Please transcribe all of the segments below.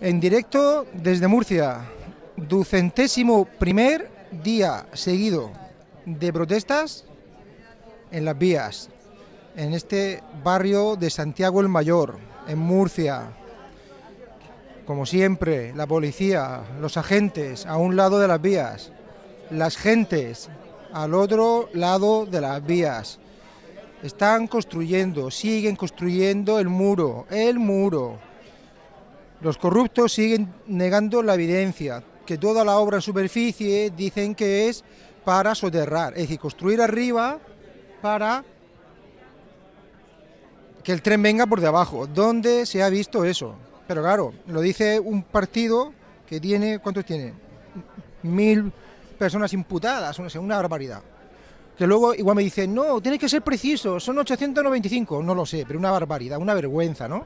En directo desde Murcia, ducentésimo primer día seguido de protestas en las vías, en este barrio de Santiago el Mayor, en Murcia. Como siempre, la policía, los agentes a un lado de las vías, las gentes al otro lado de las vías. Están construyendo, siguen construyendo el muro, el muro. Los corruptos siguen negando la evidencia, que toda la obra en superficie dicen que es para soterrar, es decir, construir arriba para que el tren venga por de abajo. ¿Dónde se ha visto eso? Pero claro, lo dice un partido que tiene, ¿cuántos tiene? Mil personas imputadas, una barbaridad. Que luego igual me dicen, no, tiene que ser preciso, son 895, no lo sé, pero una barbaridad, una vergüenza, ¿no?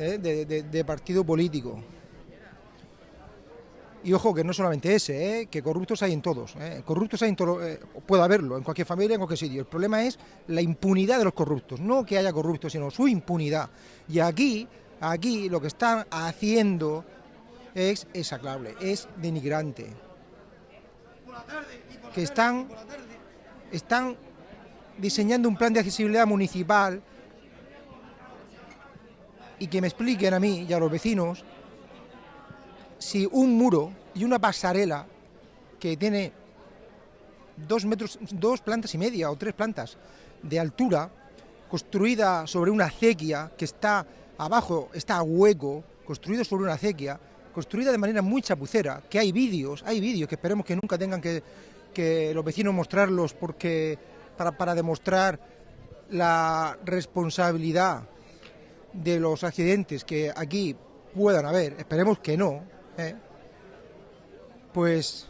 ¿Eh? De, partido político. Y ojo que no solamente ese, ¿eh? que corruptos hay en todos. ¿eh? Corruptos hay en puede haberlo, en cualquier familia, en cualquier sitio. El problema es la impunidad de los corruptos, no que haya corruptos, sino su impunidad. Y aquí, aquí lo que están haciendo es exaclable, es denigrante. Que están, están diseñando un plan de accesibilidad municipal y que me expliquen a mí y a los vecinos si un muro y una pasarela que tiene dos metros, dos plantas y media o tres plantas de altura, construida sobre una acequia que está abajo, está a hueco, construido sobre una acequia, construida de manera muy chapucera, que hay vídeos, hay vídeos que esperemos que nunca tengan que, que los vecinos mostrarlos porque para, para demostrar la responsabilidad de los accidentes que aquí puedan haber, esperemos que no, ¿eh? pues,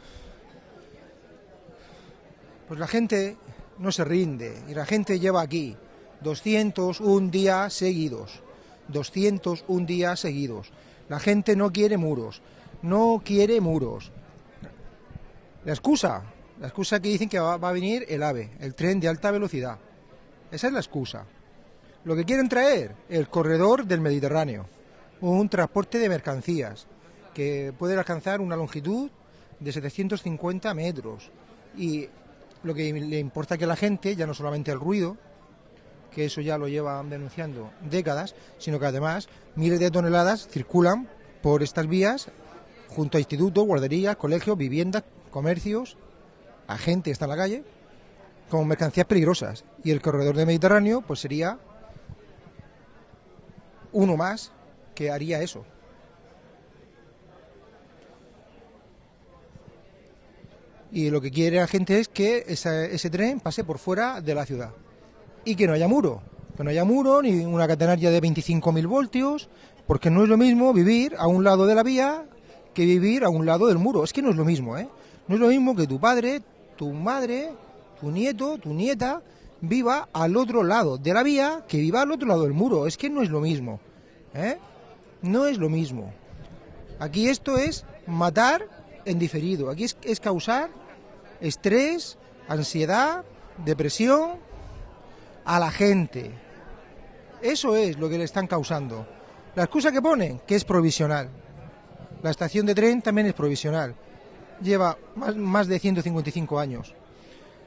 pues la gente no se rinde y la gente lleva aquí 201 días seguidos, 201 días seguidos. La gente no quiere muros, no quiere muros. La excusa, la excusa que dicen que va, va a venir el AVE, el tren de alta velocidad. Esa es la excusa. Lo que quieren traer, el corredor del Mediterráneo, un transporte de mercancías que puede alcanzar una longitud de 750 metros. Y lo que le importa que la gente, ya no solamente el ruido, que eso ya lo llevan denunciando décadas, sino que además miles de toneladas circulan por estas vías junto a institutos, guarderías, colegios, viviendas, comercios, a gente que está en la calle, como mercancías peligrosas. Y el corredor del Mediterráneo, pues sería uno más que haría eso. Y lo que quiere la gente es que ese tren pase por fuera de la ciudad y que no haya muro, que no haya muro ni una catenaria de 25.000 voltios, porque no es lo mismo vivir a un lado de la vía que vivir a un lado del muro. Es que no es lo mismo, ¿eh? No es lo mismo que tu padre, tu madre, tu nieto, tu nieta viva al otro lado de la vía que viva al otro lado del muro. Es que no es lo mismo. ¿eh? No es lo mismo. Aquí esto es matar en diferido. Aquí es, causar estrés, ansiedad, depresión a la gente. Eso es lo que le están causando. La excusa que ponen, que es provisional. La estación de tren también es provisional. Lleva más, más de 155 años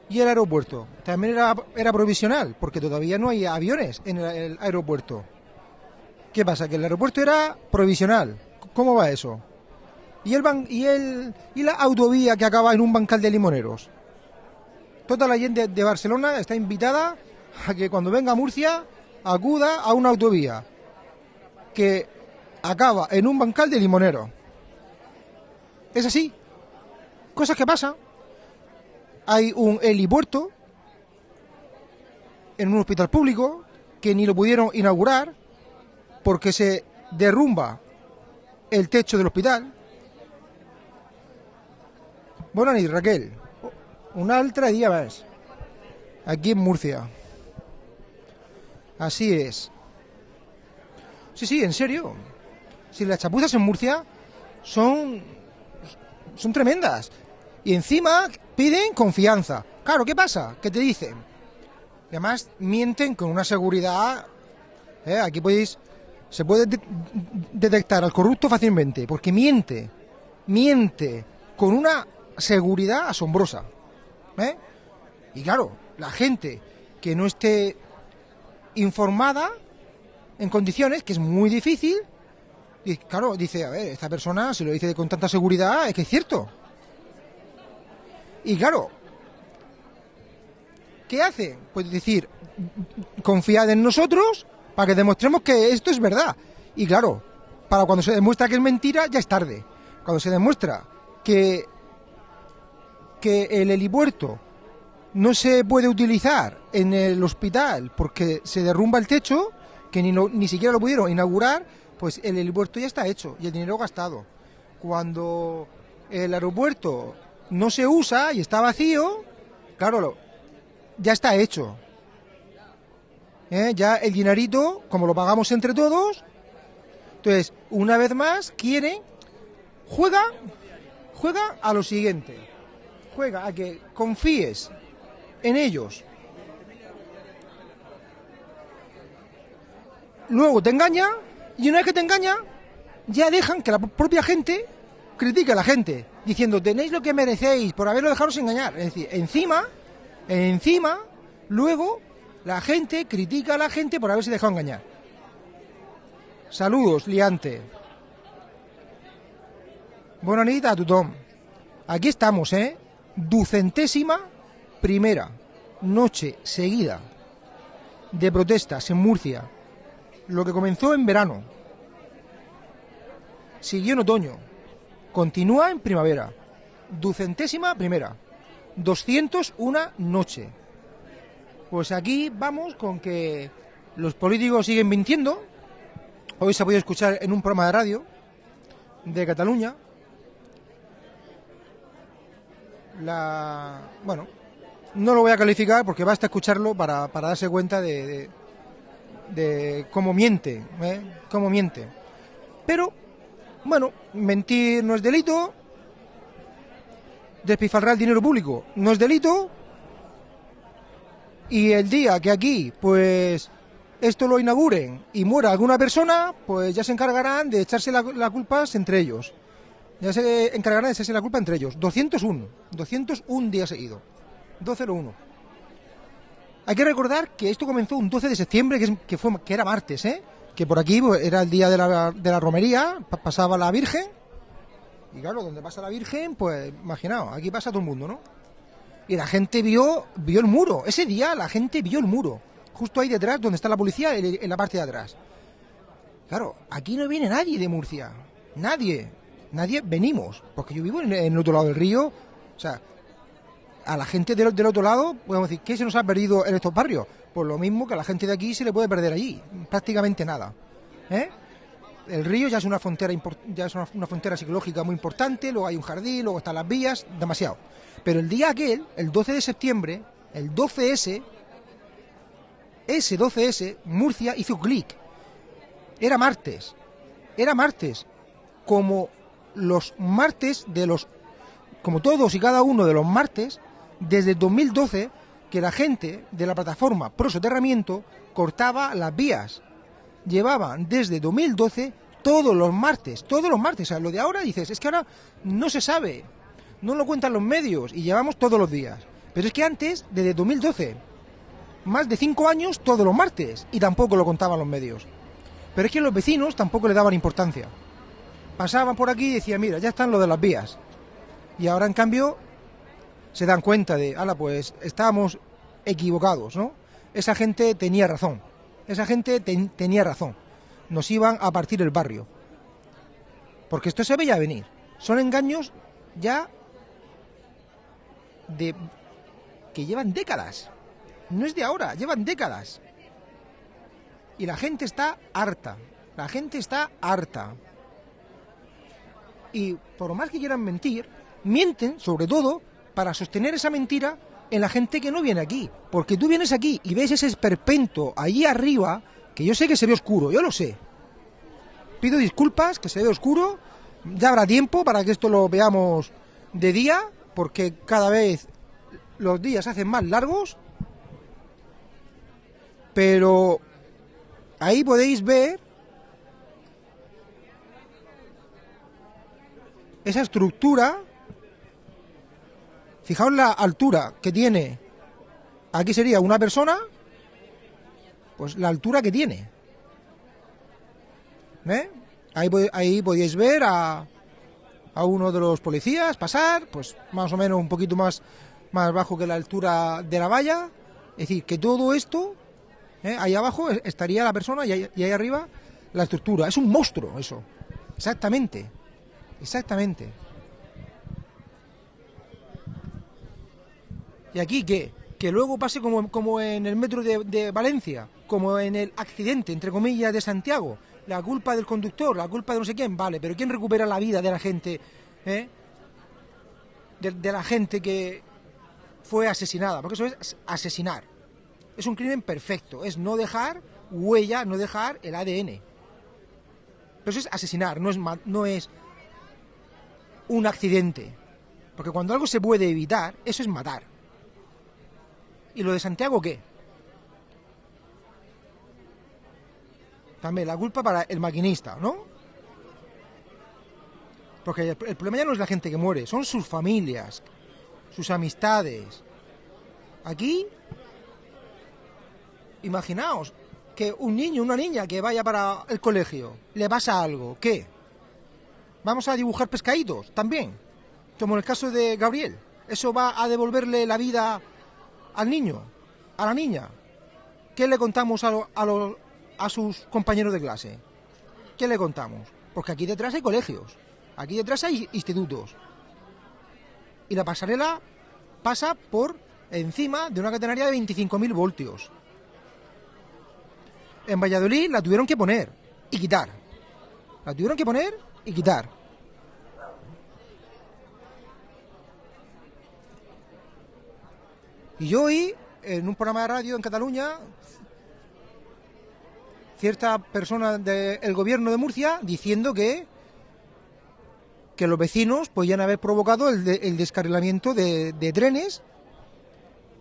y el aeropuerto. También era, era provisional, porque todavía no hay aviones en el, aeropuerto. ¿Qué pasa? Que el aeropuerto era provisional. ¿Cómo va eso? ¿Y, el y, el, y la autovía que acaba en un bancal de limoneros? Toda la gente de Barcelona está invitada a que cuando venga a Murcia acuda a una autovía que acaba en un bancal de limoneros. Es así. Cosas que pasan hay un helipuerto en un hospital público que ni lo pudieron inaugurar porque se derrumba el techo del hospital. Bueno, y Raquel, una otra día más, aquí en Murcia. Así es. Sí, sí, en serio. Si las chapuzas en Murcia son, son tremendas. Y encima piden confianza. Claro, ¿qué pasa? ¿Qué te dicen? además mienten con una seguridad. ¿eh? Aquí podéis se puede de- detectar al corrupto fácilmente, porque miente, miente con una seguridad asombrosa. ¿eh? Y claro, la gente que no esté informada en condiciones, que es muy difícil, y claro, dice, a ver, esta persona se lo dice con tanta seguridad, es que es cierto. Y claro, ¿qué hace? Pues decir, confiad en nosotros para que demostremos que esto es verdad. Y claro, para cuando se demuestra que es mentira, ya es tarde. Cuando se demuestra que, que el helipuerto no se puede utilizar en el hospital porque se derrumba el techo, que ni, ni siquiera lo pudieron inaugurar, pues el helipuerto ya está hecho y el dinero gastado. Cuando el aeropuerto no se usa y está vacío, claro, ya está hecho. ¿Eh? Ya el dinerito, como lo pagamos entre todos, entonces, una vez más, quieren, juega, juega a lo siguiente, juega a que confíes en ellos. Luego te engaña y una vez que te engaña, ya dejan que la propia gente critique a la gente, diciendo tenéis lo que merecéis por haberlo dejaros engañar. Es decir, encima, encima, luego la gente critica a la gente por haberse dejado engañar. Saludos, liante. Bona nit a tothom. Aquí estamos, ¿eh? Ducentésima primera noche seguida de protestas en Murcia. Lo que comenzó en verano. Siguió en otoño. Continúa en primavera. Ducentésima primera. 201 noche. Pues aquí vamos con que los políticos siguen mintiendo. Hoy se ha podido escuchar en un programa de radio de Cataluña. La. Bueno, no lo voy a calificar porque basta escucharlo para, para darse cuenta de, de, cómo miente, ¿eh? Cómo miente. Pero, bueno, mentir no es delito. Despilfarrar dinero público no es delito. Y el día que aquí, pues, esto lo inauguren y muera alguna persona, pues ya se encargarán de echarse la, la culpa entre ellos. Ya se encargarán de echarse la culpa entre ellos. 201, 201 días seguidos. 201. Hay que recordar que esto comenzó un 12 de septiembre, que, que fue, que era martes, ¿eh? Que por aquí pues, era el día de la, de la romería, pa- pasaba la Virgen. Y claro, donde pasa la Virgen, pues imaginaos, aquí pasa todo el mundo, ¿no? Y la gente vio, vio el muro. Ese día la gente vio el muro. Justo ahí detrás, donde está la policía, en la parte de atrás. Claro, aquí no viene nadie de Murcia. Nadie. Nadie venimos. Porque yo vivo en, en el otro lado del río. O sea, a la gente del, del otro lado, podemos decir, ¿qué se nos ha perdido en estos barrios? Pues lo mismo que a la gente de aquí se le puede perder allí. Prácticamente nada. ¿Eh? El río ya es una frontera ya es una, una frontera psicológica muy importante, luego hay un jardín, luego están las vías, demasiado. Pero el día aquel, el 12 de septiembre, el 12S, ese 12S, Murcia hizo clic. Era martes. Era martes. Como los martes de los. Como todos y cada uno de los martes, desde el 2012, que la gente de la plataforma Pro Soterramiento cortaba las vías. Llevaban desde 2012 todos los martes, todos los martes. O sea, lo de ahora dices, es que ahora no se sabe, no lo cuentan los medios y llevamos todos los días. Pero es que antes, desde 2012, más de cinco años todos los martes y tampoco lo contaban los medios. Pero es que los vecinos tampoco le daban importancia. Pasaban por aquí y decían, mira, ya están lo de las vías. Y ahora en cambio se dan cuenta de, ala, pues estábamos equivocados, ¿no? Esa gente tenía razón. Esa gente ten- tenía razón. Nos iban a partir el barrio. Porque esto se veía venir. Son engaños ya de que llevan décadas. No es de ahora, llevan décadas. Y la gente está harta. La gente está harta. Y por más que quieran mentir, mienten sobre todo para sostener esa mentira en la gente que no viene aquí. Porque tú vienes aquí y ves ese esperpento allí arriba, que yo sé que se ve oscuro, yo lo sé. Pido disculpas, que se ve oscuro. Ya habrá tiempo para que esto lo veamos de día, porque cada vez los días se hacen más largos. Pero ahí podéis ver esa estructura fijaos la altura que tiene, aquí sería una persona, pues la altura que tiene. ¿Eh? Ahí, ahí podíais ver a, a uno de los policías pasar, pues más o menos un poquito más, más bajo que la altura de la valla. Es decir, que todo esto, ¿eh? ahí abajo estaría la persona y ahí, arriba la estructura. Es un monstruo eso. Exactamente. Exactamente. ¿Y aquí qué? Que luego pase como, como en el metro de, Valencia, como en el accidente, entre comillas, de Santiago, la culpa del conductor, la culpa de no sé quién, vale, pero ¿quién recupera la vida de la gente? Eh? De, la gente que fue asesinada, porque eso es asesinar. Es un crimen perfecto, es no dejar huella, no dejar el ADN. Pero eso es asesinar, no es, no es un accidente. Porque cuando algo se puede evitar, eso es matar. ¿Y lo de Santiago qué? también la culpa para el maquinista, ¿no? Porque el, problema ya no es la gente que muere, son sus familias, sus amistades. Aquí, imaginaos que un niño, una niña que vaya para el colegio, le pasa algo, ¿qué? Vamos a dibujar pescaditos también, como en el caso de Gabriel. ¿Eso va a devolverle la vida al niño, a la niña? ¿Qué le contamos a, a, sus compañeros de clase? ¿Qué le contamos? Porque aquí detrás hay colegios, aquí detrás hay institutos. Y la pasarela pasa por encima de una catenaria de 25.000 voltios. En Valladolid la tuvieron que poner y quitar. La tuvieron que poner y quitar. Y yo hoy, en un programa de radio en Cataluña, cierta persona del gobierno de Murcia diciendo que que los vecinos podían haber provocado el, descarrilamiento de, trenes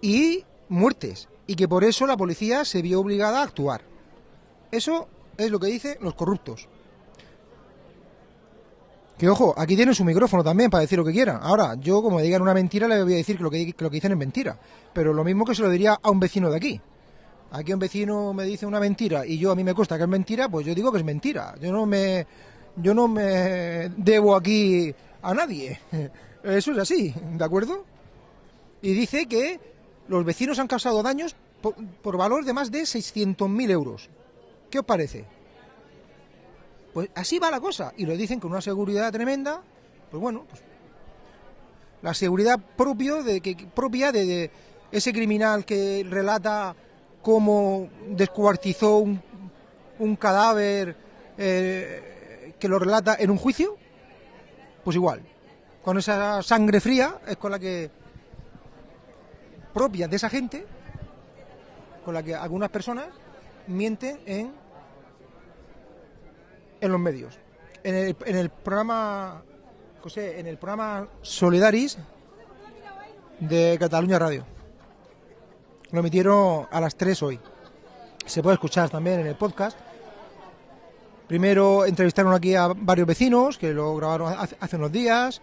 y muertes y que por eso la policía se vio obligada a actuar. Eso es lo que dicen los corruptos. Que ojo, aquí tienen su micrófono también para decir lo que quieran. Ahora, yo como digan una mentira le voy a decir que lo que, lo que dicen es mentira. Pero lo mismo que se lo diría a un vecino de aquí aquí un vecino me dice una mentira y yo a mí me cuesta que es mentira, pues yo digo que es mentira. Yo no me, yo no me debo aquí a nadie. Eso es así, ¿de acuerdo? Y dice que los vecinos han causado daños por, valor de más de 600.000 euros. ¿Qué os parece? Pues así va la cosa. Y lo dicen con una seguridad tremenda. Pues bueno, pues la seguridad propia de ese criminal que relata cómo descuartizó un, cadáver eh, que lo relata en un juicio, pues igual, con esa sangre fría es con la que propia de esa gente, con la que algunas personas mienten en, en los medios. En el, en el programa, en el programa Solidaris de Cataluña Radio. Lo emitieron a las 3 hoy. Se puede escuchar también en el podcast. Primero entrevistaron aquí a varios vecinos que lo grabaron hace unos días,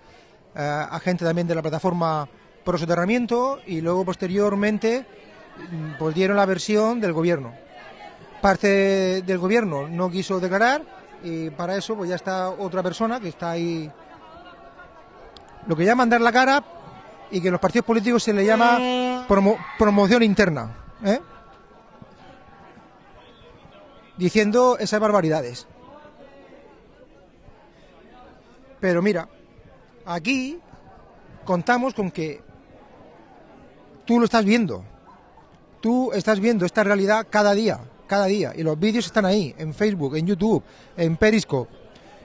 eh, a gente también de la plataforma Pro Soterramiento y luego posteriormente mm, pues dieron la versión del gobierno. Parte del gobierno no quiso declarar y para eso pues ya está otra persona que está ahí lo que llaman dar la cara y que en los partidos políticos se le llama promoción interna. ¿eh? Diciendo esas barbaridades. Pero mira, aquí contamos con que tú lo estás viendo. Tú estás viendo esta realidad cada día, cada día. Y los vídeos están ahí, en Facebook, en YouTube, en Periscope.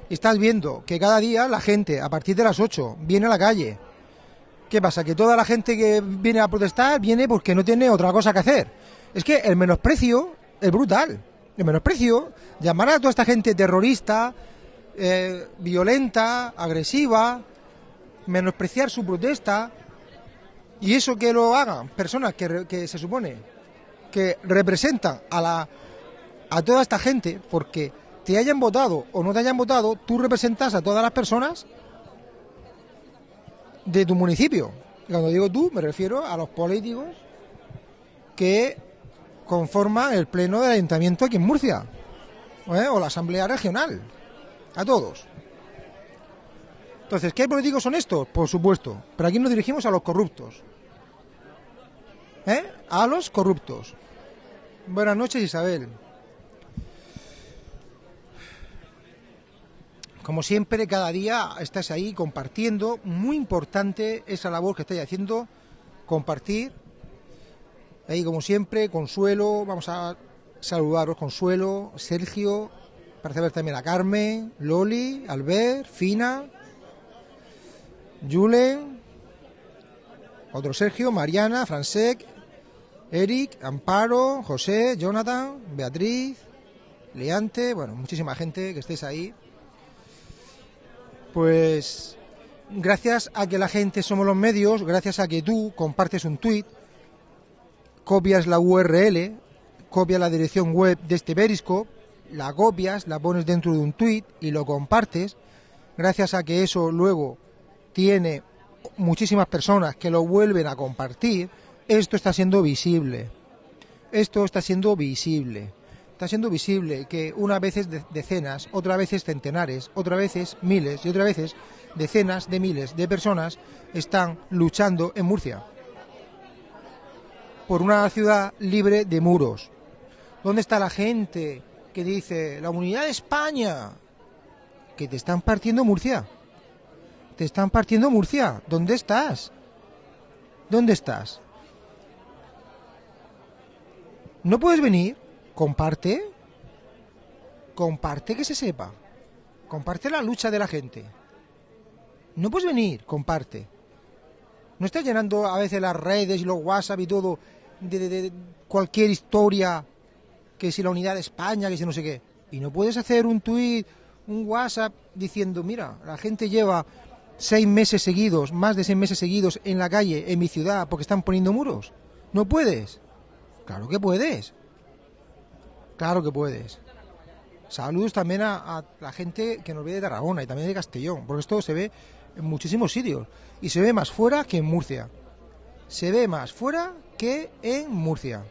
Estás viendo que cada día la gente, a partir de las 8, viene a la calle, ¿Qué pasa? Que toda la gente que viene a protestar viene porque no tiene otra cosa que hacer. Es que el menosprecio es brutal. El menosprecio, llamar a toda esta gente terrorista, eh, violenta, agresiva, menospreciar su protesta, y eso que lo hagan personas que se supone que representan a, la, a toda esta gente, porque te hayan votado o no te hayan votado, tú representas a todas las personas de tu municipio. Y cuando digo tú, me refiero a los políticos que conforman el pleno del ayuntamiento aquí en Murcia, ¿eh? o la asamblea regional, a todos. Entonces, ¿qué políticos son estos? Por supuesto, pero aquí nos dirigimos a los corruptos. A los corruptos. Buenas noches, Isabel. Como siempre, cada día estás ahí compartiendo. Muy importante esa labor que estáis haciendo, compartir. Ahí, como siempre, Consuelo, vamos a saludaros, Consuelo, Sergio, parece ver también a Carmen, Loli, Albert, Fina, Julen, otro Sergio, Mariana, Francesc, Eric, Amparo, José, Jonathan, Beatriz, Leante, bueno, muchísima gente que estéis ahí. Pues gracias a que la gente somos los medios, gracias a que tú compartes un tweet, copias la URL, copias la dirección web de este Periscope, la copias, la pones dentro de un tweet y lo compartes, gracias a que eso luego tiene muchísimas personas que lo vuelven a compartir, esto está siendo visible. Esto está siendo visible. Está siendo visible que una veces decenas, otra veces centenares, otra veces miles y otra veces decenas de miles de personas están luchando en Murcia por una ciudad libre de muros. ¿Dónde está la gente que dice la unidad de España? Que te están partiendo Murcia. Te están partiendo Murcia. ¿Dónde estás? ¿Dónde estás? ¿No puedes venir? Comparte. Comparte que se sepa. Comparte la lucha de la gente. No puedes venir, comparte. No estás llenando a veces las redes y los WhatsApp y todo de, cualquier historia, que si la unidad de España, que si no sé qué. Y no puedes hacer un tweet, un WhatsApp diciendo, mira, la gente lleva seis meses seguidos, más de seis meses seguidos en la calle, en mi ciudad, porque están poniendo muros. No puedes. Claro que puedes. Claro que puees. Saludos también a, la gente que nos ve de Tarragona y también de Castellón, porque esto se ve en muchísimos sitios y se ve más fuera que en Murcia. Se ve más fuera que en Murcia.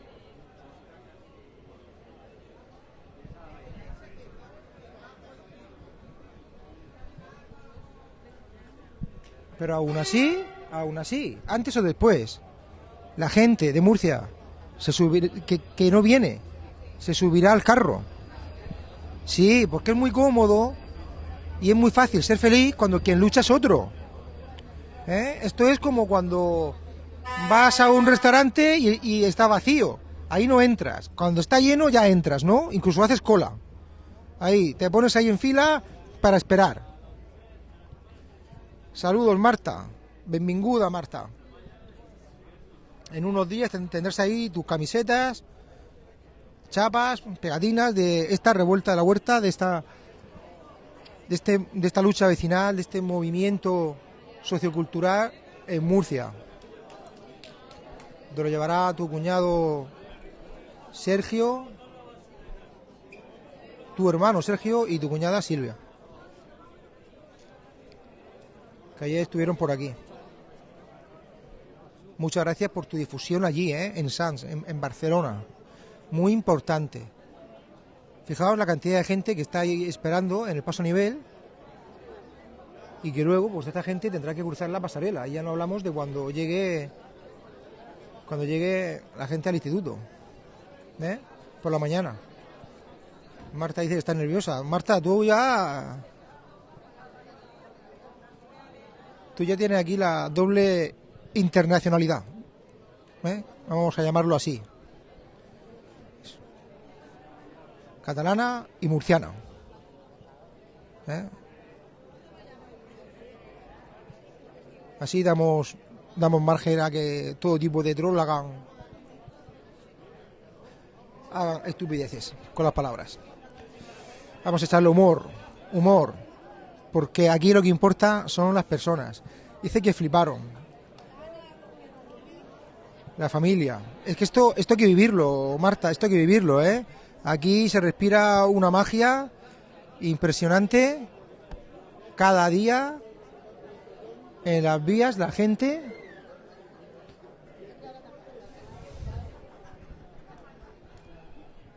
Pero aún así, aún así, antes o después, la gente de Murcia se que, que no viene, se subirá al carro. Sí, porque es muy cómodo y es muy fácil ser feliz cuando quien lucha es otro. ¿Eh? Esto es como cuando vas a un restaurante y, y, está vacío. Ahí no entras. Cuando está lleno ya entras, ¿no? Incluso haces cola. Ahí, te pones ahí en fila para esperar. Saludos, Marta. Benvinguda, Marta en unos días tendrás ahí tus camisetas, chapas, pegatinas de esta revuelta de la huerta, de esta, de, este, de esta lucha vecinal, de este movimiento sociocultural en Murcia. Te lo llevará tu cuñado Sergio, tu hermano Sergio y tu cuñada Silvia. Que ayer estuvieron por aquí. Muchas gracias por tu difusión allí, ¿eh? en Sans, en, Barcelona. Muy importante. Fijaos la cantidad de gente que está ahí esperando en el paso a nivel y que luego, pues esta gente tendrá que cruzar la pasarela. Ya no hablamos de cuando llegue, cuando llegue la gente al instituto, ¿eh? por la mañana. Marta dice que está nerviosa. Marta, tú ya, tú ya tienes aquí la doble internacionalidad. ¿eh? Vamos a llamarlo así. Catalana y murciana. ¿eh? Así damos, damos margen a que todo tipo de troll hagan, hagan estupideces con las palabras. Vamos a echarle humor, humor, porque aquí lo que importa son las personas. Dice que fliparon, la familia. Es que esto, esto hay que vivirlo, Marta, esto hay que vivirlo, ¿eh? Aquí se respira una magia impresionante cada día en las vías la gente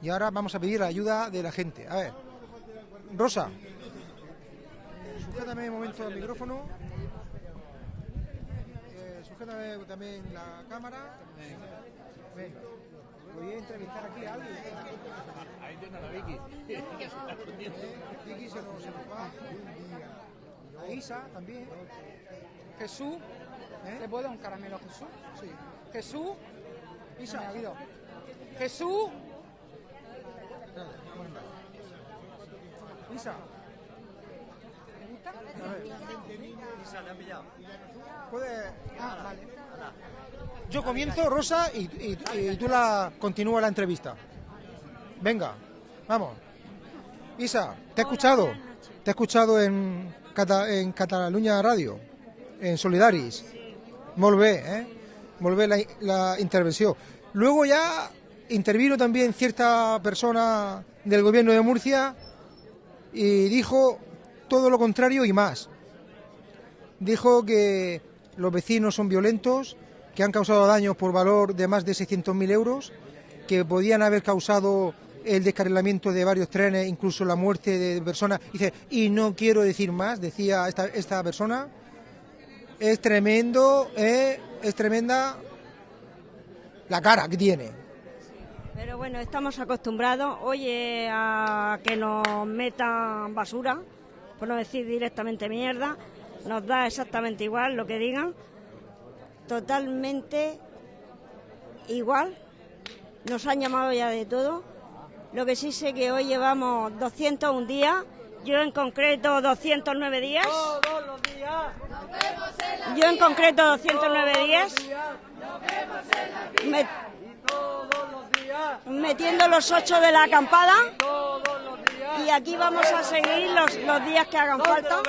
y ahora vamos a pedir la ayuda de la gente. A ver, Rosa, sujétame un momento el micrófono. También la cámara. Voy a entrevistar aquí a alguien. Ahí tiene a la Vicky. Vicky se nos, va. A Isa también. Jesús, ¿Eh? ¿le puedo dar un caramelo a Jesús? Sí. Jesús, Isa. me ha oído. Jesús. Isa. A ver. Puede. ah, vale. Yo comienzo, Rosa, y, y- y tú la continúa la entrevista. Venga, vamos. Isa, te he escuchado. Te he escuchado en, Cata- en Cataluña Radio, en Solidaris. Molt bé, eh? La, la intervención. Luego ya intervino también cierta persona del gobierno de Murcia y dijo todo lo contrario y más. Dijo que los vecinos son violentos, que han causado daños por valor de más de 600.000 euros, que podían haber causado el descarrilamiento de varios trenes, incluso la muerte de personas. Dice, y no quiero decir más, decía esta, esta persona. Es tremendo, eh, es tremenda la cara que tiene. Pero bueno, estamos acostumbrados, oye, a que nos metan basura, por no decir directamente mierda, nos da exactamente igual lo que digan, totalmente igual, nos han llamado ya de todo, lo que sí sé que hoy llevamos 201 días, yo en concreto 209 días, yo en concreto 209 días, Me- metiendo los ocho de la acampada. Y aquí vamos a seguir los, los días que hagan falta.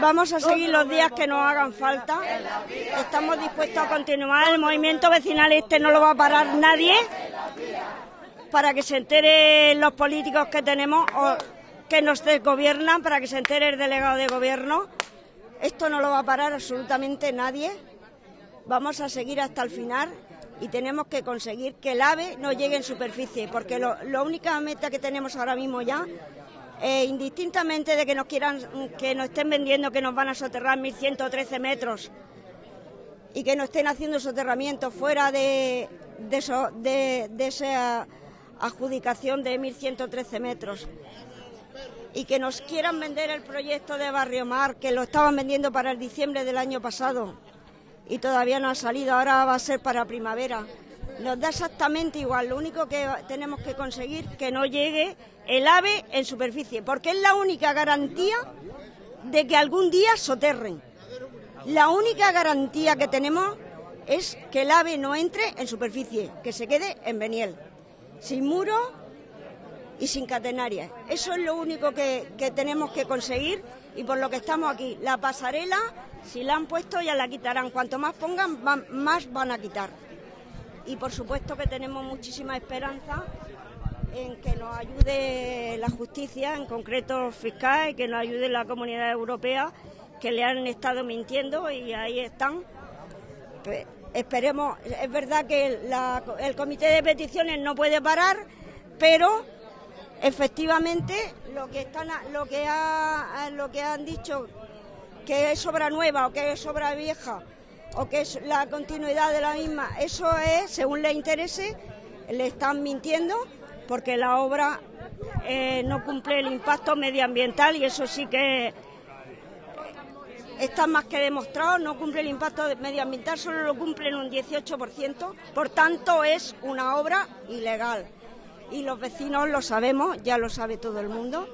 Vamos a seguir los días que nos hagan falta. Estamos dispuestos a continuar. El movimiento vecinal este no lo va a parar nadie para que se enteren los políticos que tenemos o que nos desgobiernan, para que se entere el delegado de gobierno. Esto no lo va a parar absolutamente nadie. Vamos a seguir hasta el final y tenemos que conseguir que el AVE no llegue en superficie, porque lo, la única meta que tenemos ahora mismo ya, eh, indistintamente de que nos quieran, que nos estén vendiendo que nos van a soterrar 1.113 metros y que no estén haciendo soterramiento fuera de, de, eso- de- de esa adjudicación de 1.113 metros y que nos quieran vender el proyecto de Barrio Mar, que lo estaban vendiendo para el diciembre del año pasado y todavía no ha salido, ahora va a ser para primavera. Nos da exactamente igual, lo único que tenemos que conseguir que no llegue el ave en superficie, porque es la única garantía de que algún día soterren. La única garantía que tenemos es que el ave no entre en superficie, que se quede en Beniel, sin muro y sin catenarias. Eso es lo único que tenemos que conseguir y por lo que estamos aquí. La pasarela, si la han puesto, ya la quitarán. Cuanto más pongan, más van a quitar. Y por supuesto que tenemos muchísima esperanza en que nos ayude la justicia, en concreto fiscal, y que nos ayude la comunidad europea, que le han estado mintiendo y ahí están. Pe- Esperemos, es verdad que el comité de peticiones no puede parar, pero efectivamente lo que están lo que ha, lo que han dicho que es obra nueva o que es obra vieja o que es la continuidad de la misma, eso es según le interese, le están mintiendo porque la obra eh, no cumple el impacto medioambiental y eso sí que está más que demostrado, no cumple el impacto medioambiental, solo lo cumple en un 18%, por tanto es una obra ilegal. Y los vecinos lo sabemos, ya lo sabe todo el mundo,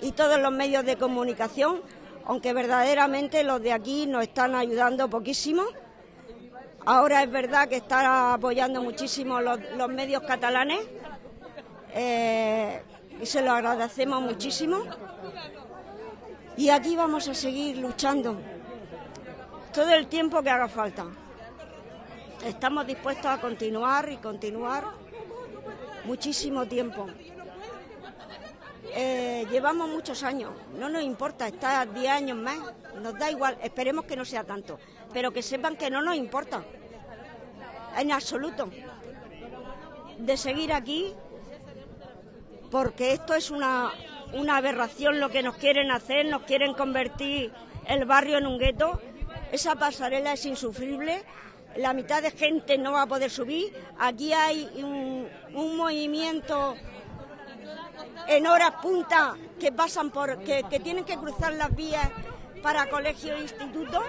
y todos los medios de comunicación, aunque verdaderamente los de aquí nos están ayudando poquísimo. Ahora es verdad que están apoyando muchísimo los, medios catalanes, eh, y se lo agradecemos muchísimo. Y aquí vamos a seguir luchando todo el tiempo que haga falta. Estamos dispuestos a continuar y continuar muchísimo tiempo. eh, llevamos muchos años, no nos importa, está 10 años más, nos da igual, esperemos que no sea tanto, pero que sepan que no nos importa, en absoluto, de seguir aquí, porque esto es una, una aberración lo que nos quieren hacer, nos quieren convertir el barrio en un gueto, esa pasarela es insufrible, la mitad de gente no va a poder subir, aquí hay un, movimiento en horas punta que pasan por, que, tienen que cruzar las vías para colegio e instituto,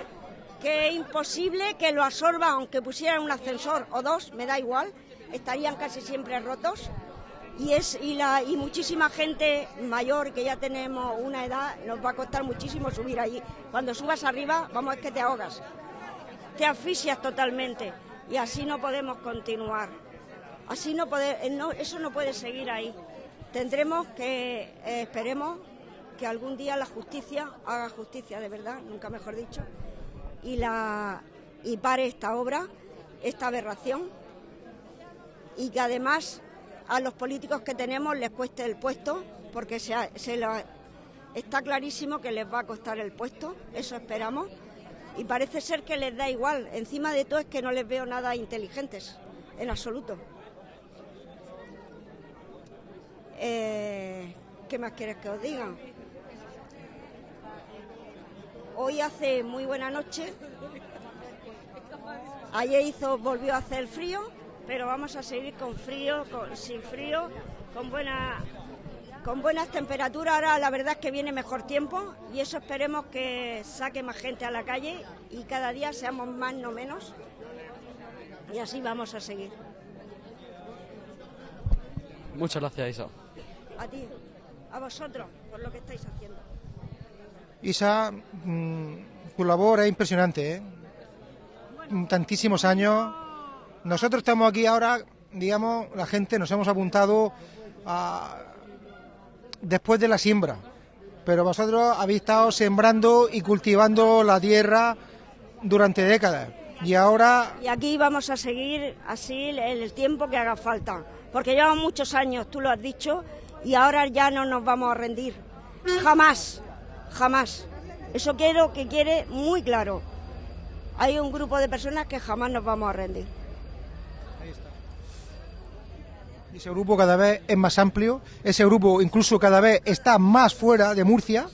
que es imposible que lo absorba, aunque pusieran un ascensor o dos, me da igual, estarían casi siempre rotos. Y, es, y, la, y muchísima gente mayor que ya tenemos una edad, nos va a costar muchísimo subir allí. Cuando subas arriba, vamos, es que te ahogas, te asfixias totalmente y así no podemos continuar. Así no, no eso no puede seguir ahí. Tendremos que, eh, esperemos que algún día la justicia haga justicia de verdad, nunca mejor dicho, y, la, y pare esta obra, esta aberración, y que además a los políticos que tenemos les cueste el puesto, porque se, está clarísimo que les va a costar el puesto, eso esperamos, y parece ser que les da igual. Encima de todo es que no les veo nada inteligentes, en absoluto. Eh, ¿Qué más quieres que os diga? Hoy hace muy buena noche. Ayer hizo, volvió a hacer frío, pero vamos a seguir con frío, sin frío, con buena, con buenas temperaturas. Ahora la verdad es que viene mejor tiempo y eso esperemos que saque más gente a la calle y cada día seamos más, no menos. Y así vamos a seguir. Muchas gracias, Isa. A ti, a vosotros, por lo que estáis haciendo. Isa, mmm, tu labor es impresionante, ¿eh? Tantísimos años. Nosotros estamos aquí ahora, digamos, la gente nos hemos apuntado a... después de la siembra. Pero vosotros habéis estado sembrando y cultivando la tierra durante décadas. Y ahora. Y aquí vamos a seguir así el, tiempo que haga falta. Porque llevamos muchos años, tú lo has dicho, y ahora ya no nos vamos a rendir. Jamás, jamás. Eso quiero que quiere muy claro. Hay un grupo de personas que jamás nos vamos a rendir. Ese grupo cada vez es más amplio, ese grupo incluso cada vez está más fuera de Murcia.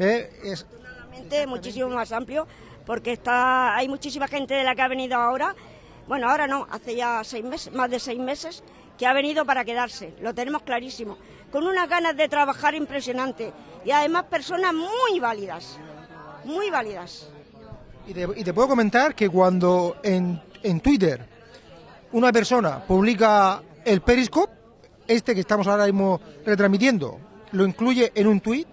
¿eh? Es... muchísimo más amplio, porque está hay muchísima gente de la que ha venido ahora, bueno, ahora no, hace ya seis meses, más de seis meses, que ha venido para quedarse, lo tenemos clarísimo, con unas ganas de trabajar impresionante y además personas muy válidas, muy válidas. Y te, y te puedo comentar que cuando en, en Twitter una persona publica el Periscope, este que estamos ahora mismo retransmitiendo, lo incluye en un tweet,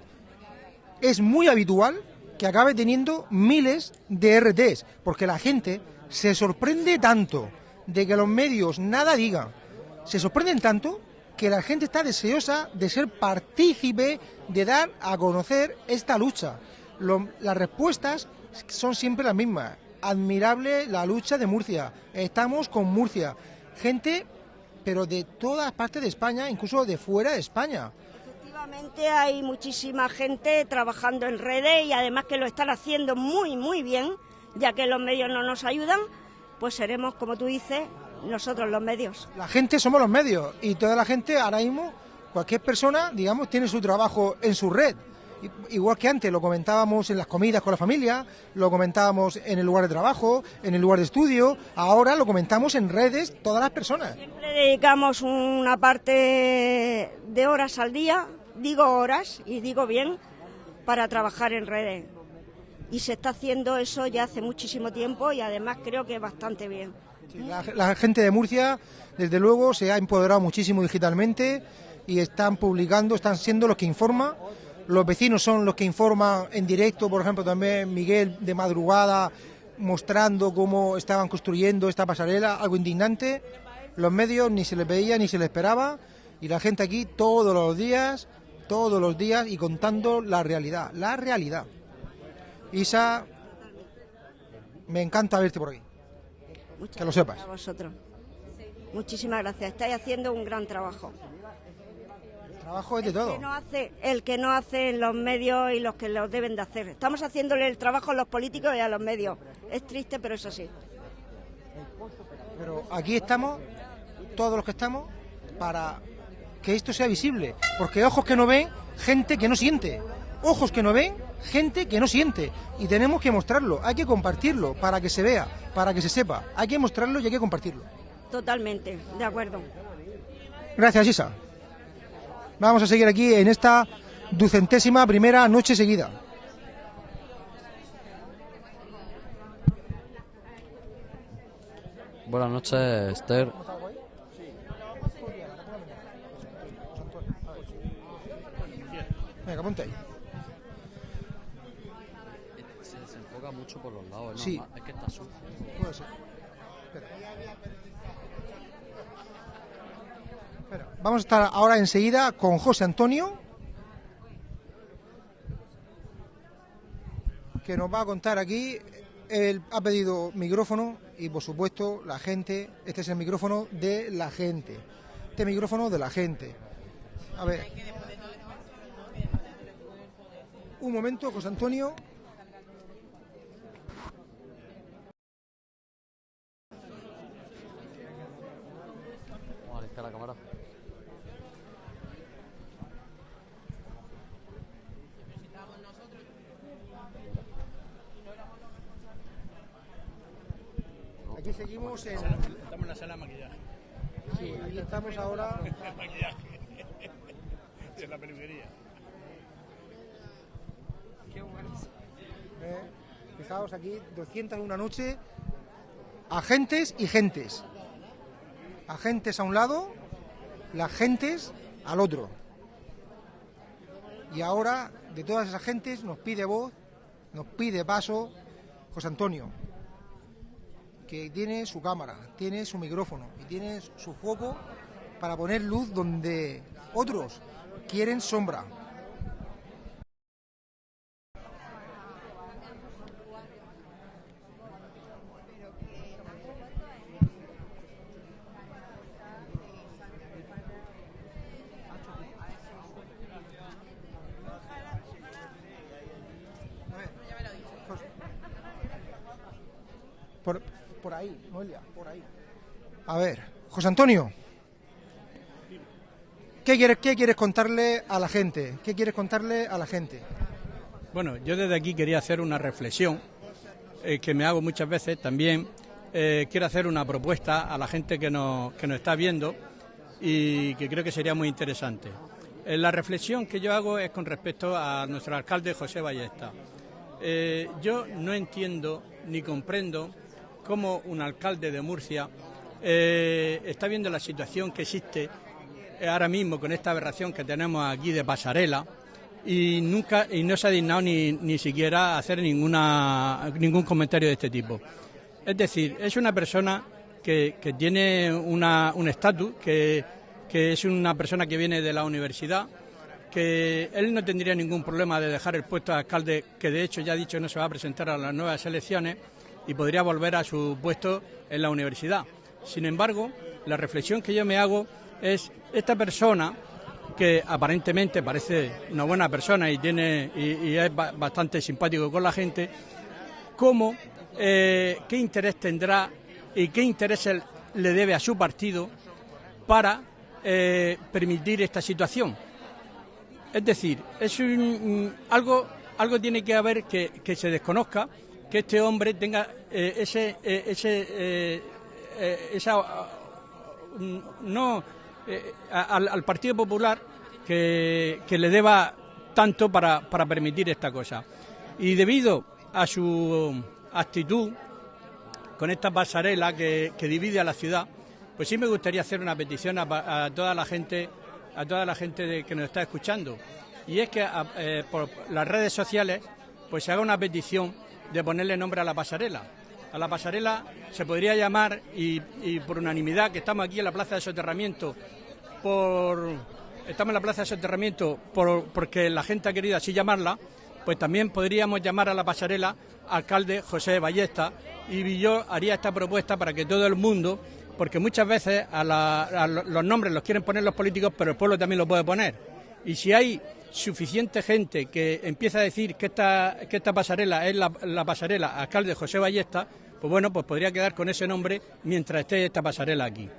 es muy habitual que acabe teniendo miles de RTs, porque la gente se sorprende tanto de que los medios nada digan, se sorprenden tanto que la gente está deseosa de ser partícipe, de dar a conocer esta lucha. Las respuestas son siempre las mismas. Admirable la lucha de Murcia. Estamos con Murcia. Gente, pero de todas partes de España, incluso de fuera de España. Efectivamente hay muchísima gente trabajando en redes y además que lo están haciendo muy, muy bien, ya que los medios no nos ayudan, pues seremos, como tú dices, nosotros los medios. La gente somos los medios y toda la gente ahora mismo, cualquier persona, digamos, tiene su trabajo en su red. Igual que antes lo comentábamos en las comidas con la familia, lo comentábamos en el lugar de trabajo, en el lugar de estudio, ahora lo comentamos en redes todas las personas. Siempre dedicamos una parte de horas al día, digo horas y digo bien, para trabajar en redes. Y se está haciendo eso ya hace muchísimo tiempo y además creo que bastante bien. Sí, la, la, gente de Murcia, desde luego, se ha empoderado muchísimo digitalmente y están publicando, están siendo los que informan. Los vecinos son los que informan en directo, por ejemplo, también Miguel de madrugada mostrando cómo estaban construyendo esta pasarela, algo indignante. Los medios ni se les veía ni se les esperaba y la gente aquí todos los días, todos los días y contando la realidad, la realidad. Isa, me encanta verte por aquí. Muchas que lo sepas. A vosotros. Muchísimas gracias. Estáis haciendo un gran trabajo. Trabajo es de todo. que no hace, el que no hace en los medios y los que lo deben de hacer. Estamos haciéndole el trabajo a los políticos y a los medios. Es triste, pero es así. Pero aquí estamos, todos los que estamos, para que esto sea visible. Porque ojos que no ven, gente que no siente. Ojos que no ven, gente que no siente. Y tenemos que mostrarlo, hay que compartirlo para que se vea, para que se sepa. Hay que mostrarlo y hay que compartirlo. Totalmente, de acuerdo. Gracias, Isa. Vamos a seguir aquí en esta ducentésima primera noche seguida. Buenas noches, Esther. Venga, ponte ahí. Se desenfoca mucho por los lados, es Sí. normal, Es que está sucio. Puede ser. Espera. Vamos a estar ahora enseguida con José Antonio, que nos va a contar aquí. Él ha pedido micrófono y, por supuesto, la gente. Este es el micrófono de la gente. Este micrófono de la gente. A ver. Un momento, José Antonio. La cámara. Aquí seguimos en. Estamos en la sala de maquillaje. Sí, aquí estamos ahora. maquillaje. de la peluquería. Eh, fijaos aquí, 201 noche, agentes y gentes. Agentes a un lado, las gentes al otro. Y ahora, de todas esas gentes, nos pide voz, nos pide paso José Antonio, que tiene su cámara, tiene su micrófono y tiene su foco para poner luz donde otros quieren sombra. Por, por A ver, José Antonio. ¿Qué quieres, ¿Qué quieres contarle a la gente? ¿Qué quieres contarle a la gente? Bueno, yo desde aquí quería hacer una reflexión eh, que me hago muchas veces también. eh, quiero hacer una propuesta a la gente que nos, que nos está viendo y que creo que sería muy interesante. Eh, la reflexión que yo hago es con respecto a nuestro alcalde José Ballesta. Yo no entiendo ni comprendo cómo un alcalde de Murcia eh, está viendo la situación que existe eh, ahora mismo con esta aberración que tenemos aquí de pasarela y nunca y no se ha dignado ni, ni siquiera hacer ninguna ningún comentario de este tipo. Es decir, es una persona que, que tiene una- un estatus, que, que es una persona que viene de la universidad, que él no tendría ningún problema de dejar el puesto de alcalde, que de hecho ya ha dicho no se va a presentar a las nuevas elecciones, y podría volver a su puesto en la universidad. Sin embargo, la reflexión que yo me hago es esta persona que aparentemente parece una buena persona y tiene y, es ba- bastante simpático con la gente, cómo, eh, qué interés tendrá y qué interés le debe a su partido para eh, permitir esta situación. Es decir, es un- algo, algo tiene que haber que se desconozca, que este hombre tenga eh, ese, eh, ese, eh, esa, mm, no, al, Partido Popular que, que le deba tanto para, para permitir esta cosa. Y debido a su actitud con esta pasarela que, que divide a la ciudad, pues sí me gustaría hacer una petición a, a toda la gente, a toda la gente de- que nos está escuchando. Y es que por las redes sociales, pues se haga una petición de ponerle nombre a la pasarela. A la pasarela se podría llamar, y, por unanimidad, que estamos aquí en la plaza de soterramiento, por estamos en la plaza de soterramiento por, porque la gente ha querido así llamarla, pues también podríamos llamar a la pasarela alcalde José Ballesta y yo haría esta propuesta para que todo el mundo, porque muchas veces a la- los nombres los quieren poner los políticos, pero el pueblo también lo puede poner. Y si hay suficiente gente que empieza a decir que esta, que esta pasarela es la, la pasarela alcalde José Ballesta, pues bueno, pues podría quedar con ese nombre mientras esté esta pasarela aquí.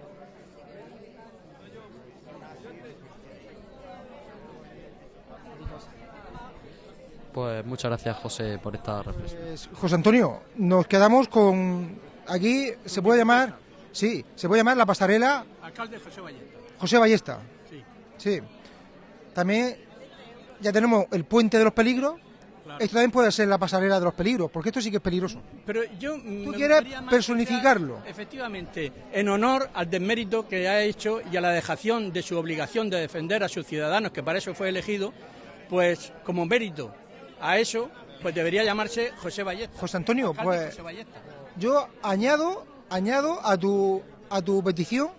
Pues muchas gracias, José, por esta reflexión. Pues, José Antonio, nos quedamos con... Aquí se puede llamar... Sí, se puede llamar la pasarela Alcalde José Ballesta. José Ballesta. Sí. Sí. También ya tenemos el puente de los peligros. Claro. Esto también puede ser la pasarela de los peligros, porque esto sí que es peligroso. Pero yo Tú quieres personificarlo. Efectivamente, en honor al desmérito que ha hecho y a la dejación de su obligación de defender a sus ciudadanos, que para eso fue elegido, pues como mérito a eso, pues debería llamarse José Ballesta. José Antonio, pues José yo añado, añado a tu, a tu petición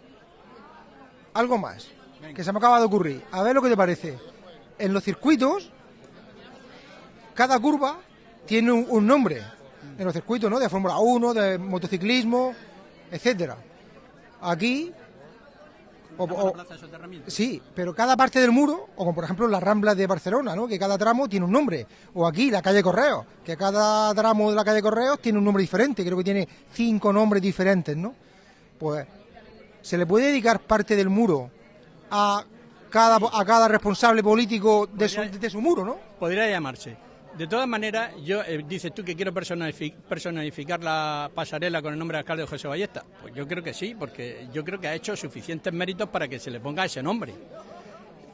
algo más. Que se me acaba de ocurrir. A ver lo que te parece. En los circuitos, cada curva tiene un, un nombre. En los circuitos, ¿no? De Fórmula 1, de motociclismo, etcétera. Aquí, o- o-. Sí, pero cada parte del muro, o como por ejemplo las Ramblas de Barcelona, ¿no? que cada tramo tiene un nombre. O aquí la calle Correos, que cada tramo de la calle Correos tiene un nombre diferente, creo que tiene cinco nombres diferentes, ¿no? Pues se le puede dedicar parte del muro a cada, a cada responsable político de su, de su muro, ¿no? Podría llamarse. De todas maneras, yo eh, dices tú que quiero personifi- personificar la pasarela con el nombre de alcalde José Ballesta. Pues yo creo que sí, porque yo creo que ha hecho suficientes méritos para que se le ponga ese nombre.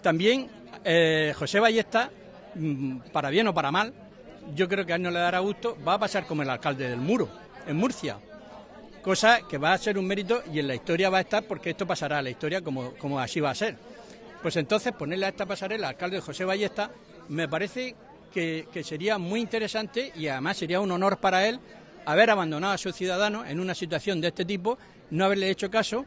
También eh, José Ballesta, mm, para bien o para mal, yo creo que a él no le dará gusto, va a pasar como el alcalde del Muro, en Murcia. Cosa que va a ser un mérito y en la historia va a estar porque esto pasará a la historia como, así va a ser. Pues entonces ponerle a esta pasarela al alcalde José Ballesta me parece que, que sería muy interesante y además sería un honor para él haber abandonado a sus ciudadanos en una situación de este tipo, no haberle hecho caso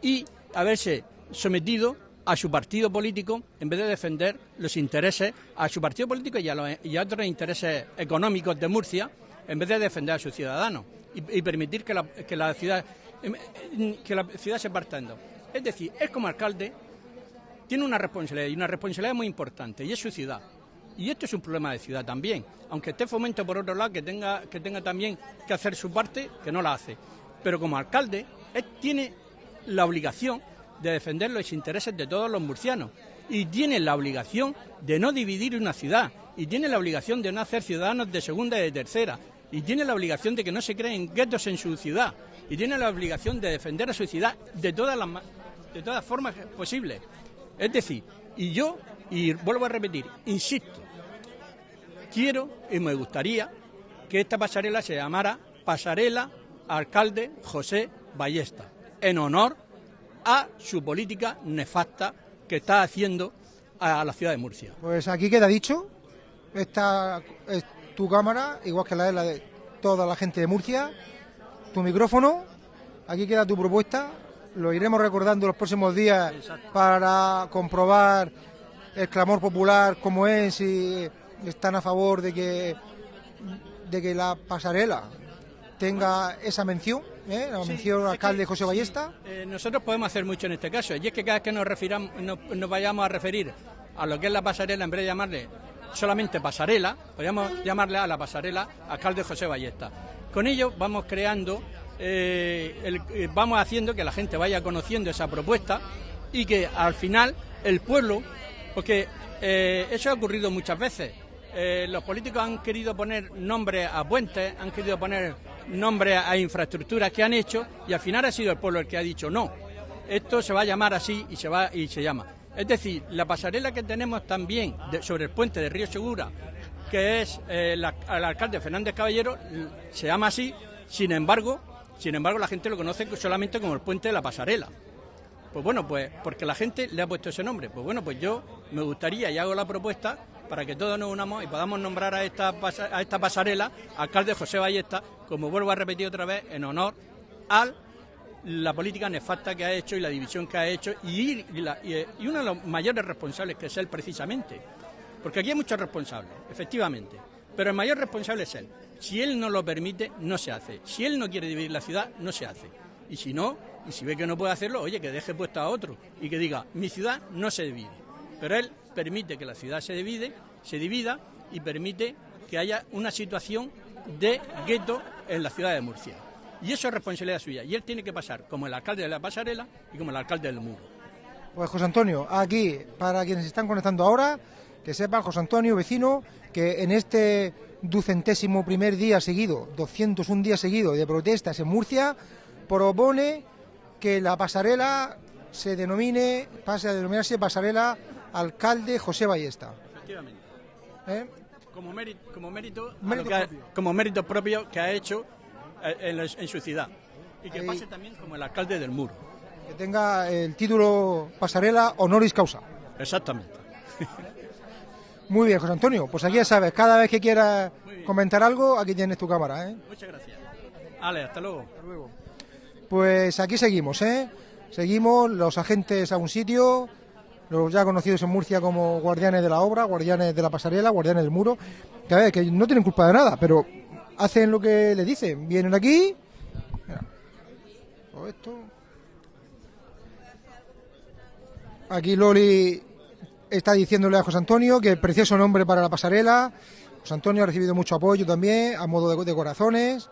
y haberse sometido a su partido político en vez de defender los intereses a su partido político y a, los- y a otros intereses económicos de Murcia en vez de defender a sus ciudadanos y, permitir que la, que la ciudad em, em, que la ciudad se parta en dos. Es decir, él como alcalde tiene una responsabilidad y una responsabilidad muy importante y es su ciudad. Y esto es un problema de ciudad también, aunque esté fomento por otro lado que tenga que tenga también que hacer su parte, que no la hace. Pero como alcalde, él tiene la obligación de defender los intereses de todos los murcianos y tiene la obligación de no dividir una ciudad y tiene la obligación de no hacer ciudadanos de segunda y de tercera y tiene la obligación de que no se creen guetos en su ciudad y tiene la obligación de defender a su ciudad de todas las de todas formas posibles. Es decir, y yo y vuelvo a repetir, insisto, quiero y me gustaría que esta pasarela se llamara Pasarela Alcalde José Ballesta, en honor a su política nefasta que está haciendo a la ciudad de Murcia. Pues aquí queda dicho. Esta es tu cámara, igual que la es la de toda la gente de Murcia. Tu micrófono. Aquí queda tu propuesta. Lo iremos recordando los próximos días Exacto. para comprobar el clamor popular como es, si están a favor de que de que la pasarela tenga esa mención, ¿eh? la Sí, mención alcalde que, José sí, Ballesta. eh, nosotros podemos hacer mucho en este caso, y es que cada vez que nos, refiramos, nos, nos vayamos a referir a lo que es la pasarela, en vez de llamarle solamente pasarela, podríamos llamarle a la pasarela alcalde José Ballesta. Con ello vamos creando, eh, eh, vamos haciendo que la gente vaya conociendo esa propuesta y que al final el pueblo, porque eh, eso ha ocurrido muchas veces, los políticos han querido poner nombre a puentes, han querido poner nombre a infraestructuras que han hecho y al final ha sido el pueblo el que ha dicho no. Esto se va a llamar así y se va y se llama. Es decir, la pasarela que tenemos también sobre el puente de Río Segura, que es eh, el alcalde Fernández Caballero, se llama así. Sin embargo, sin embargo la gente lo conoce solamente como el puente de la pasarela. Pues bueno, pues porque la gente le ha puesto ese nombre. Pues bueno, pues yo me gustaría y hago la propuesta para que todos nos unamos y podamos nombrar a esta, a esta pasarela alcalde José Ballesta, como vuelvo a repetir otra vez, en honor a la política nefasta que ha hecho y la división que ha hecho y, la- y- uno de los mayores responsables que es él precisamente. Porque aquí hay muchos responsables, efectivamente, pero el mayor responsable es él. Si él no lo permite, no se hace. Si él no quiere dividir la ciudad, no se hace. Y si no, y si ve que no puede hacerlo, oye, que deje puesto a otro y que diga, mi ciudad no se divide. Pero él permite que la ciudad se divide, se divida y permite que haya una situación de gueto en la ciudad de Murcia. Y eso es responsabilidad suya. Y él tiene que pasar como el alcalde de la pasarela y como el alcalde del muro. Pues José Antonio, aquí, para quienes están conectando ahora, que sepan, José Antonio, vecino, que en este ducentésimo primer día seguido, 201 días seguidos de protestas en Murcia, propone que la pasarela se denomine, pase a denominarse pasarela alcalde José Ballesta. Efectivamente. ¿Eh? Como mérito, como mérito, ha- como mérito propio que ha hecho en, la- en su ciudad. Y que Ahí. pase también como el alcalde del muro. Que tenga el título pasarela honoris causa. Exactamente. Muy bien, José Antonio, pues aquí ya sabes, cada vez que quieras comentar algo, aquí tienes tu cámara, ¿eh? Muchas gracias. Ale, hasta luego. Pues aquí seguimos, ¿eh? Seguimos los agentes a un sitio, los ya conocidos en Murcia como guardianes de la obra, guardianes de la pasarela, guardianes del muro, que, a ver, que no tienen culpa de nada, pero hacen lo que le dicen. Vienen aquí. Aquí Loli está diciéndole a José Antonio que precioso nombre para la pasarela. José Antonio ha recibido mucho apoyo también, a modo de, de corazones.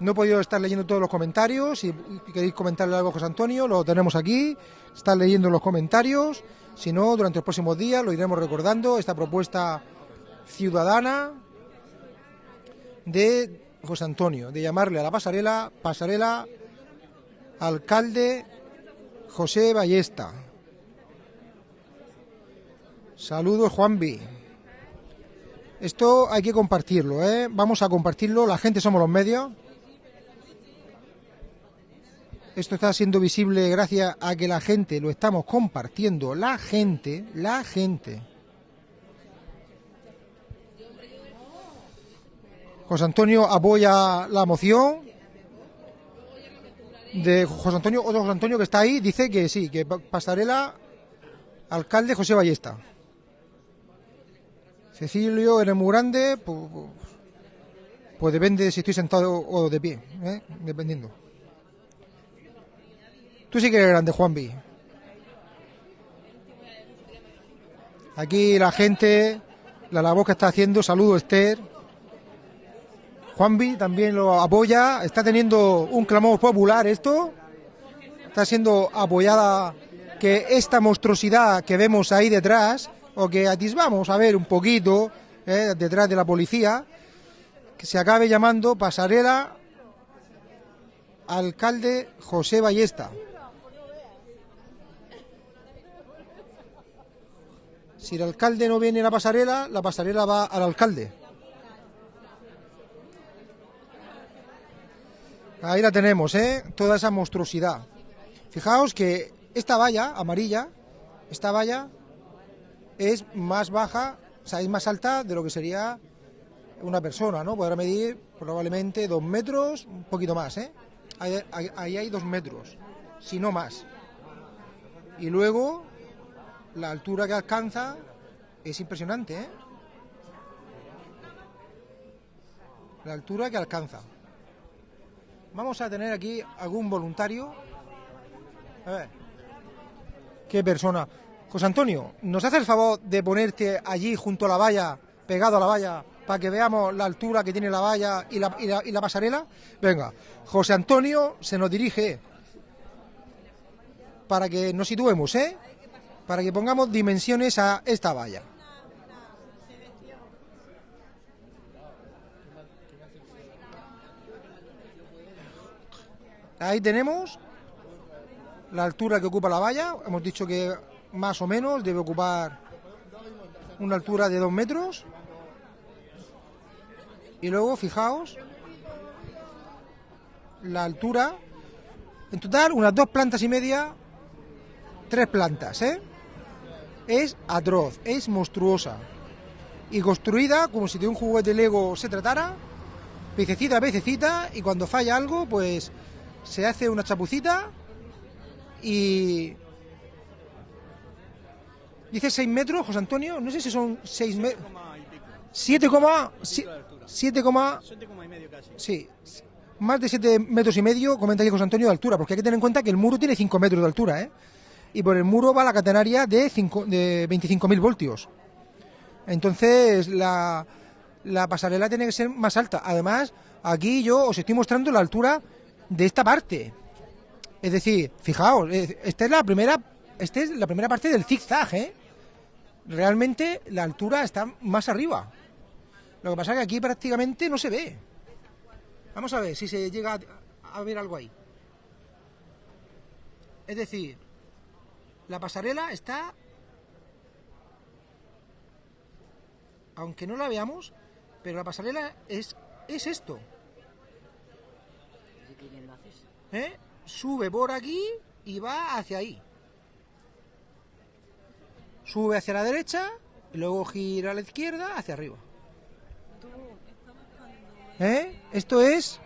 No he podido estar leyendo todos los comentarios. Si queréis comentarle algo a José Antonio, lo tenemos aquí. Está leyendo los comentarios. Si no, durante los próximos días lo iremos recordando. Esta propuesta ciudadana de José Antonio, de llamarle a la pasarela, pasarela alcalde José Ballesta. Saludos, Juanvi. Esto hay que compartirlo, ¿eh? Vamos a compartirlo. La gente somos los medios. Esto está siendo visible gracias a que la gente lo estamos compartiendo. La gente, la gente. José Antonio apoya la moción de José Antonio, otro José Antonio que está ahí, dice que sí, que pa- pasarela alcalde José Ballesta. Cecilio, eres muy grande, pues, depende de si estoy sentado o de pie, ¿eh? dependiendo. Tú sí que eres grande, Juanvi. Aquí la gente, la labor que está haciendo, saludo Esther. Juanvi también lo apoya, está teniendo un clamor popular esto. Está siendo apoyada que esta monstruosidad que vemos ahí detrás, o que atisbamos a ver un poquito eh, detrás de la policía, que se acabe llamando pasarela alcalde José Ballesta. Si el alcalde no viene a la pasarela, la pasarela va al alcalde. Ahí la tenemos, ¿eh? Toda esa monstruosidad. Fijaos que esta valla amarilla, esta valla es más baja, o sea, es más alta de lo que sería una persona, ¿no? Podrá medir probablemente dos metros, un poquito más, ¿eh? Ahí, ahí- hay dos metros, si no más. Y luego, la altura que alcanza es impresionante, ¿eh? La altura que alcanza. Vamos a tener aquí algún voluntario. A ver. ¿Qué persona? José Antonio, ¿nos haces el favor de ponerte allí junto a la valla, pegado a la valla, para que veamos la altura que tiene la valla y la, y la- y la pasarela? Venga, José Antonio se nos dirige para que nos situemos, ¿eh? Para que pongamos dimensiones a esta valla. Ahí tenemos la altura que ocupa la valla. Hemos dicho que más o menos debe ocupar una altura de dos metros. Y luego, fijaos, la altura, en total unas dos plantas y media, tres plantas, ¿eh? Es atroz, es monstruosa. Y construida como si de un juguete Lego se tratara, piececita a piececita, y cuando falla algo, pues se hace una chapucita y... Dice 6 metros, José Antonio, no sé si son 6 metros... 7, 7, y medio casi. sí, más de 7 metros y medio, comenta aquí José Antonio de altura, porque hay que tener en cuenta que el muro tiene 5 metros de altura, ¿eh? y por el muro va la catenaria de, cinco- de 25.000 voltios. Entonces la, la pasarela tiene que ser más alta. Además, aquí yo os estoy mostrando la altura de esta parte. Es decir, fijaos, esta es la primera, esta es la primera parte del zigzag, ¿eh? Realmente la altura está más arriba. Lo que pasa es que aquí prácticamente no se ve. Vamos a ver si se llega a, a ver algo ahí. Es decir, la pasarela está, aunque no la veamos, pero la pasarela es, es esto. ¿Eh? Sube por aquí y va hacia ahí. Sube hacia la derecha y luego gira a la izquierda hacia arriba. ¿Eh? Esto es...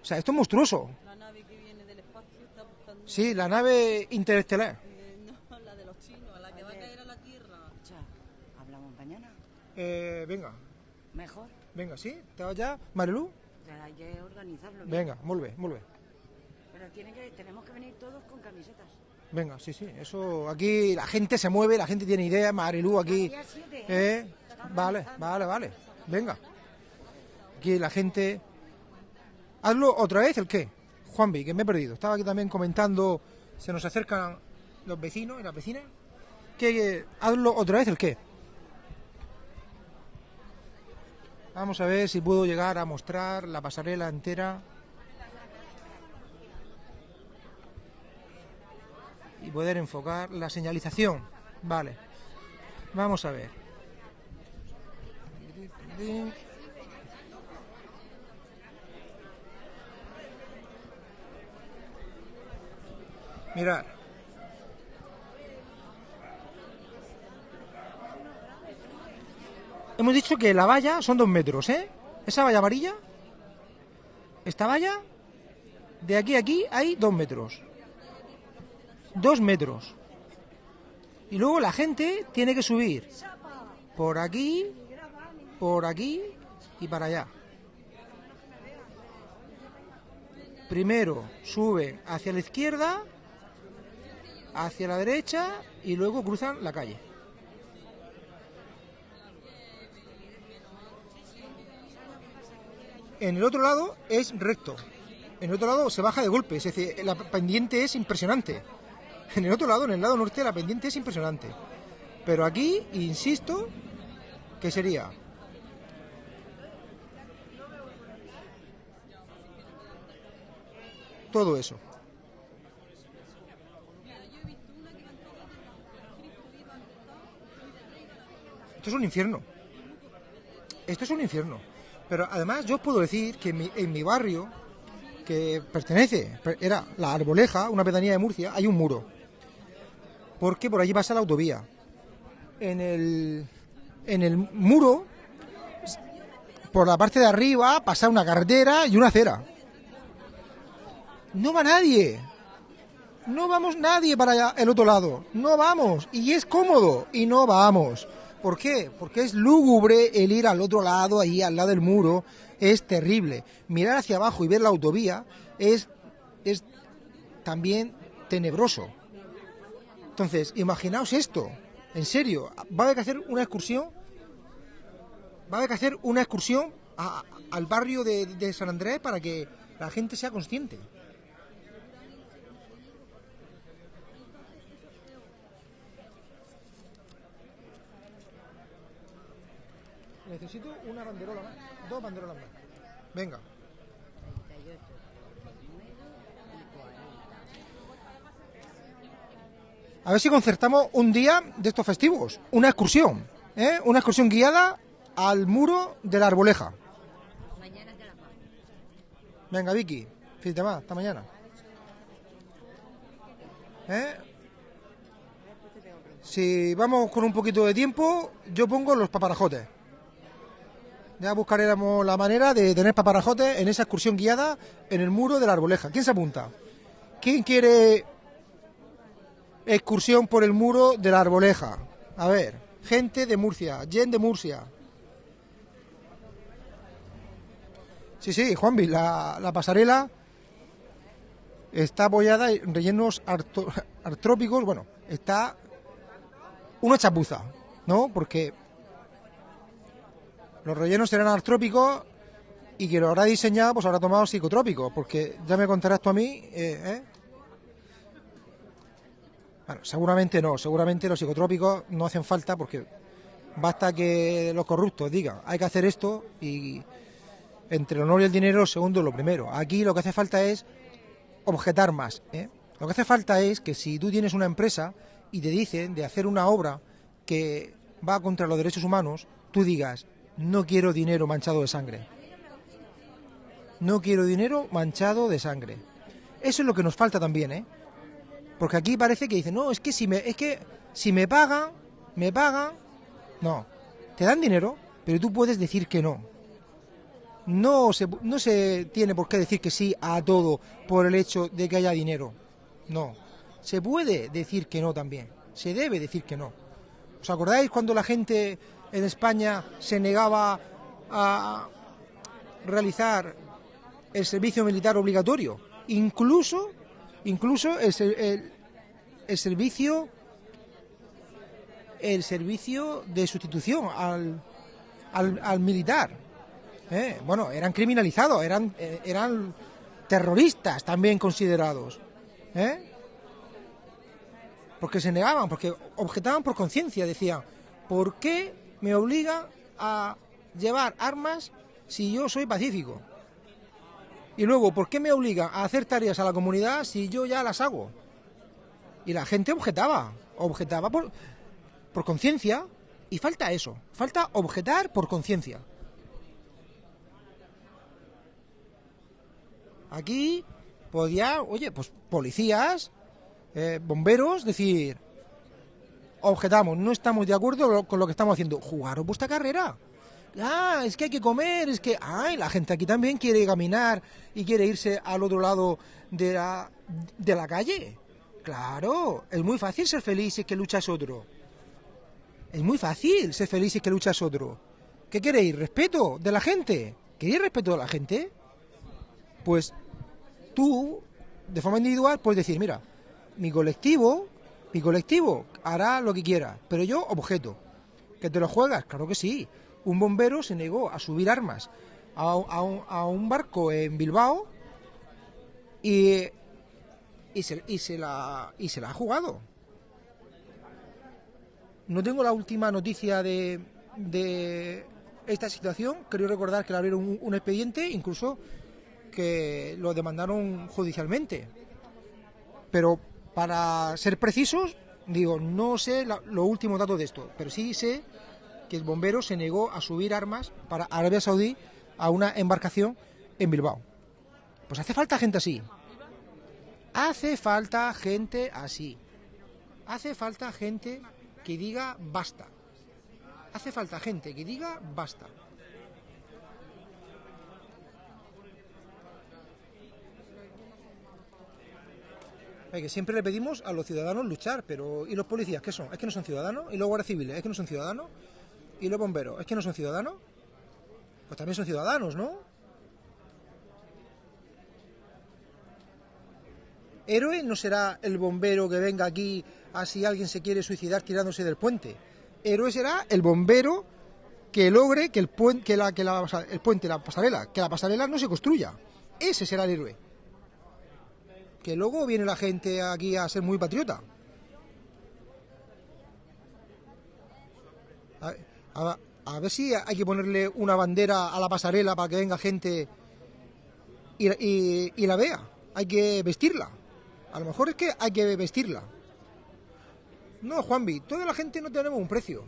O sea, esto es monstruoso. La nave que viene del espacio está buscando Sí, la nave interestelar. eh, no, la de los chinos, la que va a caer a la Tierra. Escucha, hablamos mañana. Eh, venga, Mejor. venga, ¿sí? ¿Estás ya? Marilu? Ya hay que organizarlo. bien. Venga, muy bien, muy bien. Pero que, tenemos que venir todos con camisetas. Venga, sí, sí, eso aquí la gente se mueve, la gente tiene ideas, Marilu aquí. Siete, ¿Eh? Vale, vale, vale. Venga. Aquí la gente. Hazlo otra vez el qué. Juanvi, que me he perdido. Estaba aquí también comentando. Se nos acercan los vecinos y las vecinas. Que hazlo otra vez el qué. Vamos a ver si puedo llegar a mostrar la pasarela entera. Y poder enfocar la señalización. Vale. Vamos a ver. Mirar. Hemos dicho que la valla son dos metros, ¿eh? Esa valla amarilla, esta valla, de aquí a aquí hay dos metros. Dos metros. Y luego la gente tiene que subir por aquí, por aquí y para allá. Primero suben hacia la izquierda, hacia la derecha y luego cruzan la calle. En el otro lado es recto. En el otro lado se baja de golpe, es decir, la pendiente es impresionante. En el otro lado, en el lado norte, la pendiente es impresionante. Pero aquí, insisto, que sería todo eso. Esto es un infierno. Esto es un infierno. Pero además yo os puedo decir que en mi, en mi barrio, que pertenece, per- era la Arboleja, una pedanía de Murcia, hay un muro. Porque por allí pasa la autovía. En el, en el muro, por la parte de arriba, pasa una carretera y una acera. No va nadie. No vamos nadie para allá, el otro lado. No vamos. Y es cómodo. Y no vamos. ¿Por qué? Porque es lúgubre el ir al otro lado, ahí al lado del muro. Es terrible. Mirar hacia abajo y ver la autovía es, es también tenebroso. Entonces, imaginaos esto. En serio, va a haber que hacer una excursión. Va a haber que hacer una excursión al barrio de San Andrés para que la gente sea consciente. Necesito una banderola más. Dos banderolas más. Venga. A ver si concertamos un día de estos festivos. Una excursión. ¿eh? Una excursión guiada al muro de la arboleja. Venga, Vicky. Fíjate más. Hasta mañana. ¿Eh? Si vamos con un poquito de tiempo, yo pongo los paparajotes. Ya buscaremos la manera de tener paparajotes en esa excursión guiada en el muro de la arboleja. ¿Quién se apunta? ¿Quién quiere excursión por el muro de la arboleja? A ver, gente de Murcia, Jen de Murcia. Sí, sí, Juanvi, la, la pasarela está apoyada en rellenos artrópicos, bueno, está una chapuza, ¿no? Porque los rellenos serán artrópicos y quien lo habrá diseñado pues habrá tomado psicotrópicos, porque ya me contarás tú a mí, eh, ¿eh? Bueno, seguramente no, seguramente los psicotrópicos no hacen falta porque basta que los corruptos digan hay que hacer esto y entre el honor y el dinero, segundo lo primero. Aquí lo que hace falta es objetar más. ¿eh? Lo que hace falta es que si tú tienes una empresa y te dicen de hacer una obra que va contra los derechos humanos, tú digas, no quiero dinero manchado de sangre. No quiero dinero manchado de sangre. Eso es lo que nos falta también, ¿eh? Porque aquí parece que dicen, no, es que si me, es que si me pagan, me pagan, no, te dan dinero, pero tú puedes decir que no. No se, no se tiene por qué decir que sí a todo por el hecho de que haya dinero. No. Se puede decir que no también. Se debe decir que no. ¿Os acordáis cuando la gente en España se negaba a realizar el servicio militar obligatorio? Incluso, incluso el, el- el servicio el servicio de sustitución al, al, militar. ¿eh? Bueno, eran criminalizados, eran, eh, eran terroristas también considerados. ¿eh? Porque se negaban, porque objetaban por conciencia, decían, ¿por qué me obligan a llevar armas si yo soy pacífico? Y luego, ¿por qué me obligan a hacer tareas a la comunidad si yo ya las hago? Y la gente objetaba, objetaba por, por conciencia y falta eso, falta objetar por conciencia. Aquí podía, oye, pues policías, eh, bomberos, decir, objetamos, no estamos de acuerdo con lo que estamos haciendo, jugaros vuestra carrera. Ah, es que hay que comer, es que, ay, la gente aquí también quiere caminar y quiere irse al otro lado de la, de la calle. Claro, es muy fácil ser feliz si es que luchas otro. Es muy fácil ser feliz si es que luchas otro. ¿Qué queréis? ¿Respeto de la gente? ¿Queréis respeto de la gente? Pues tú, de forma individual, puedes decir, mira, mi colectivo, mi colectivo hará lo que quiera, pero yo objeto. ¿Que te lo juegas? Claro que sí. Un bombero se negó a subir armas a, un, a un barco en Bilbao y, y, se, y, se la, y se la ha jugado. No tengo la última noticia de, de esta situación. Creo recordar que le abrieron un, un expediente, incluso que lo demandaron judicialmente. Pero para ser precisos, digo, no sé la- los últimos datos de esto, pero sí sé que el bombero se negó a subir armas para Arabia Saudí a una embarcación en Bilbao. Pues hace falta gente así. Hace falta gente así. Hace falta gente que diga basta. Hace falta gente que diga basta. Que siempre le pedimos a los ciudadanos luchar, pero ¿y los policías qué son? ¿Es que no son ciudadanos? ¿Y los guardias civiles? ¿Es que no son ciudadanos? ¿Y los bomberos? ¿Es que no son ciudadanos? Pues también son ciudadanos, ¿no? Héroe no será el bombero que venga aquí a si alguien se quiere suicidar tirándose del puente. Héroe será el bombero que logre que el puente, que la, pasarela, que la pasarela no se construya. Ese será el héroe. Que luego viene la gente aquí a ser muy patriota. A, ver si hay que ponerle una bandera a la pasarela para que venga gente y la vea. Hay que vestirla. A lo mejor es que hay que vestirla. No, Juanvi, toda la gente no tenemos un precio.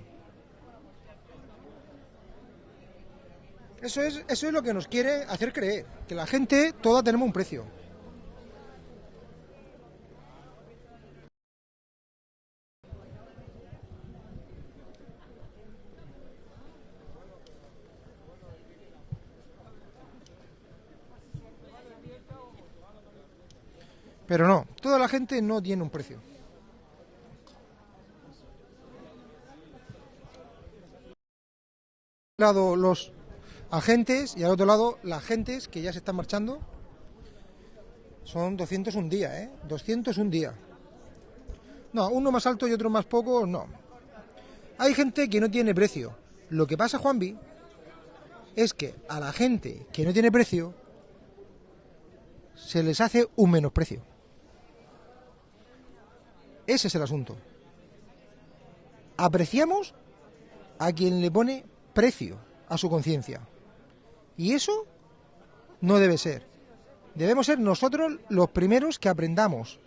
Eso es, eso es lo que nos quiere hacer creer, que la gente toda tenemos un precio. Pero no, toda la gente no tiene un precio. un lado los agentes y al otro lado las agentes que ya se están marchando. Son 200 un día, ¿eh? 200 un día. No, uno más alto y otro más poco, no. Hay gente que no tiene precio. Lo que pasa, Juanvi, es que a la gente que no tiene precio se les hace un menosprecio. Ese es el asunto. Apreciamos a quien le pone precio a su conciencia. Y eso no debe ser. Debemos ser nosotros los primeros que aprendamos.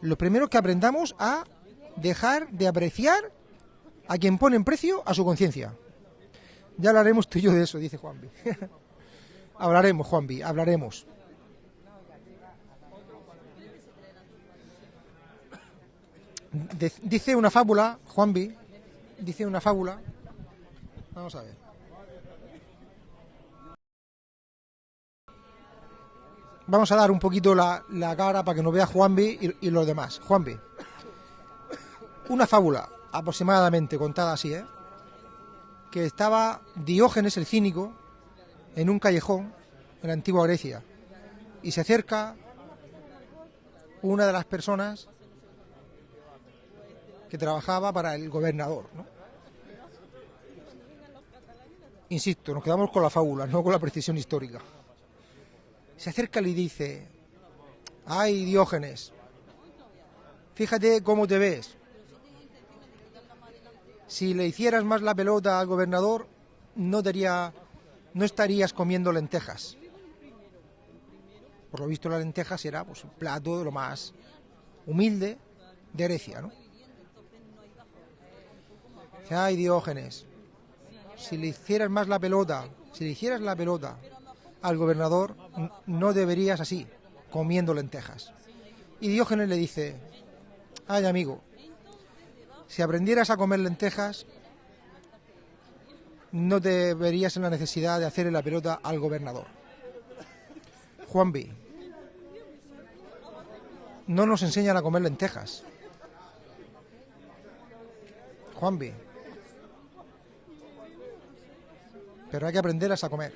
Los primeros que aprendamos a dejar de apreciar a quien pone en precio a su conciencia. Ya hablaremos tú y yo de eso, dice Juanvi. hablaremos, Juanvi, hablaremos. Dice una fábula, Juanvi, dice una fábula. Vamos a ver. Vamos a dar un poquito la, la cara para que nos vea Juanvi y, y los demás. Juanvi. Una fábula, aproximadamente contada así, ¿eh? Que estaba Diógenes el cínico en un callejón en la antigua Grecia y se acerca una de las personas que trabajaba para el gobernador, ¿no? Insisto, nos quedamos con la fábula, no con la precisión histórica. Se acerca y dice, ay Diógenes, fíjate cómo te ves. Si le hicieras más la pelota al gobernador, no, no estarías comiendo lentejas. Por lo visto, las lentejas era pues, un plato de lo más humilde de Grecia, ¿no? Dice, ay Diógenes, si le hicieras más la pelota, si le hicieras la pelota al gobernador, no deberías así, comiendo lentejas. Y Diógenes le dice, ay amigo, si aprendieras a comer lentejas, no te verías en la necesidad de hacerle la pelota al gobernador. Juan B. No nos enseñan a comer lentejas. Juan B. Pero hay que aprenderlas a comer.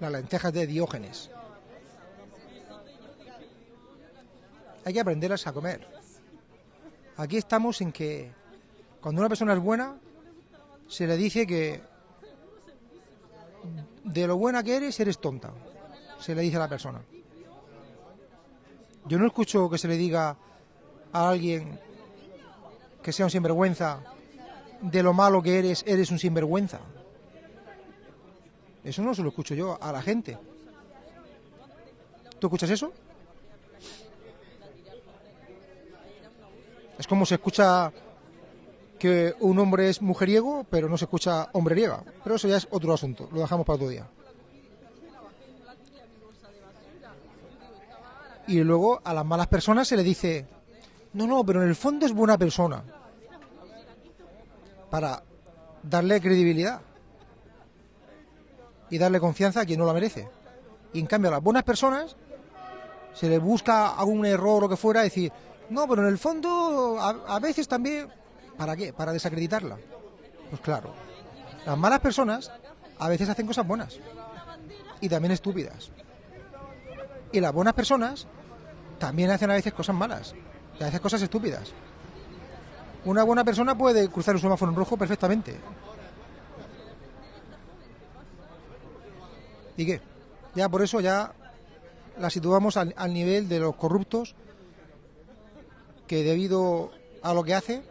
Las lentejas de Diógenes. Hay que aprenderlas a comer. Aquí estamos en que cuando una persona es buena, se le dice que de lo buena que eres, eres tonta. Se le dice a la persona. Yo no escucho que se le diga a alguien que sea un sinvergüenza, de lo malo que eres, eres un sinvergüenza. Eso no se lo escucho yo a la gente. ¿Tú escuchas eso? Es como se escucha que un hombre es mujeriego, pero no se escucha hombreriega. Pero eso ya es otro asunto, lo dejamos para otro día. Y luego a las malas personas se le dice, no, no, pero en el fondo es buena persona. Para darle credibilidad y darle confianza a quien no la merece. Y en cambio a las buenas personas se le busca algún error o que fuera, decir, no, pero en el fondo a, a veces también, ¿para qué? Para desacreditarla. Pues claro, las malas personas a veces hacen cosas buenas y también estúpidas. Y las buenas personas también hacen a veces cosas malas y a veces cosas estúpidas. Una buena persona puede cruzar un semáforo en rojo perfectamente. ¿Y qué? Ya por eso ya la situamos al, al nivel de los corruptos que debido a lo que hace,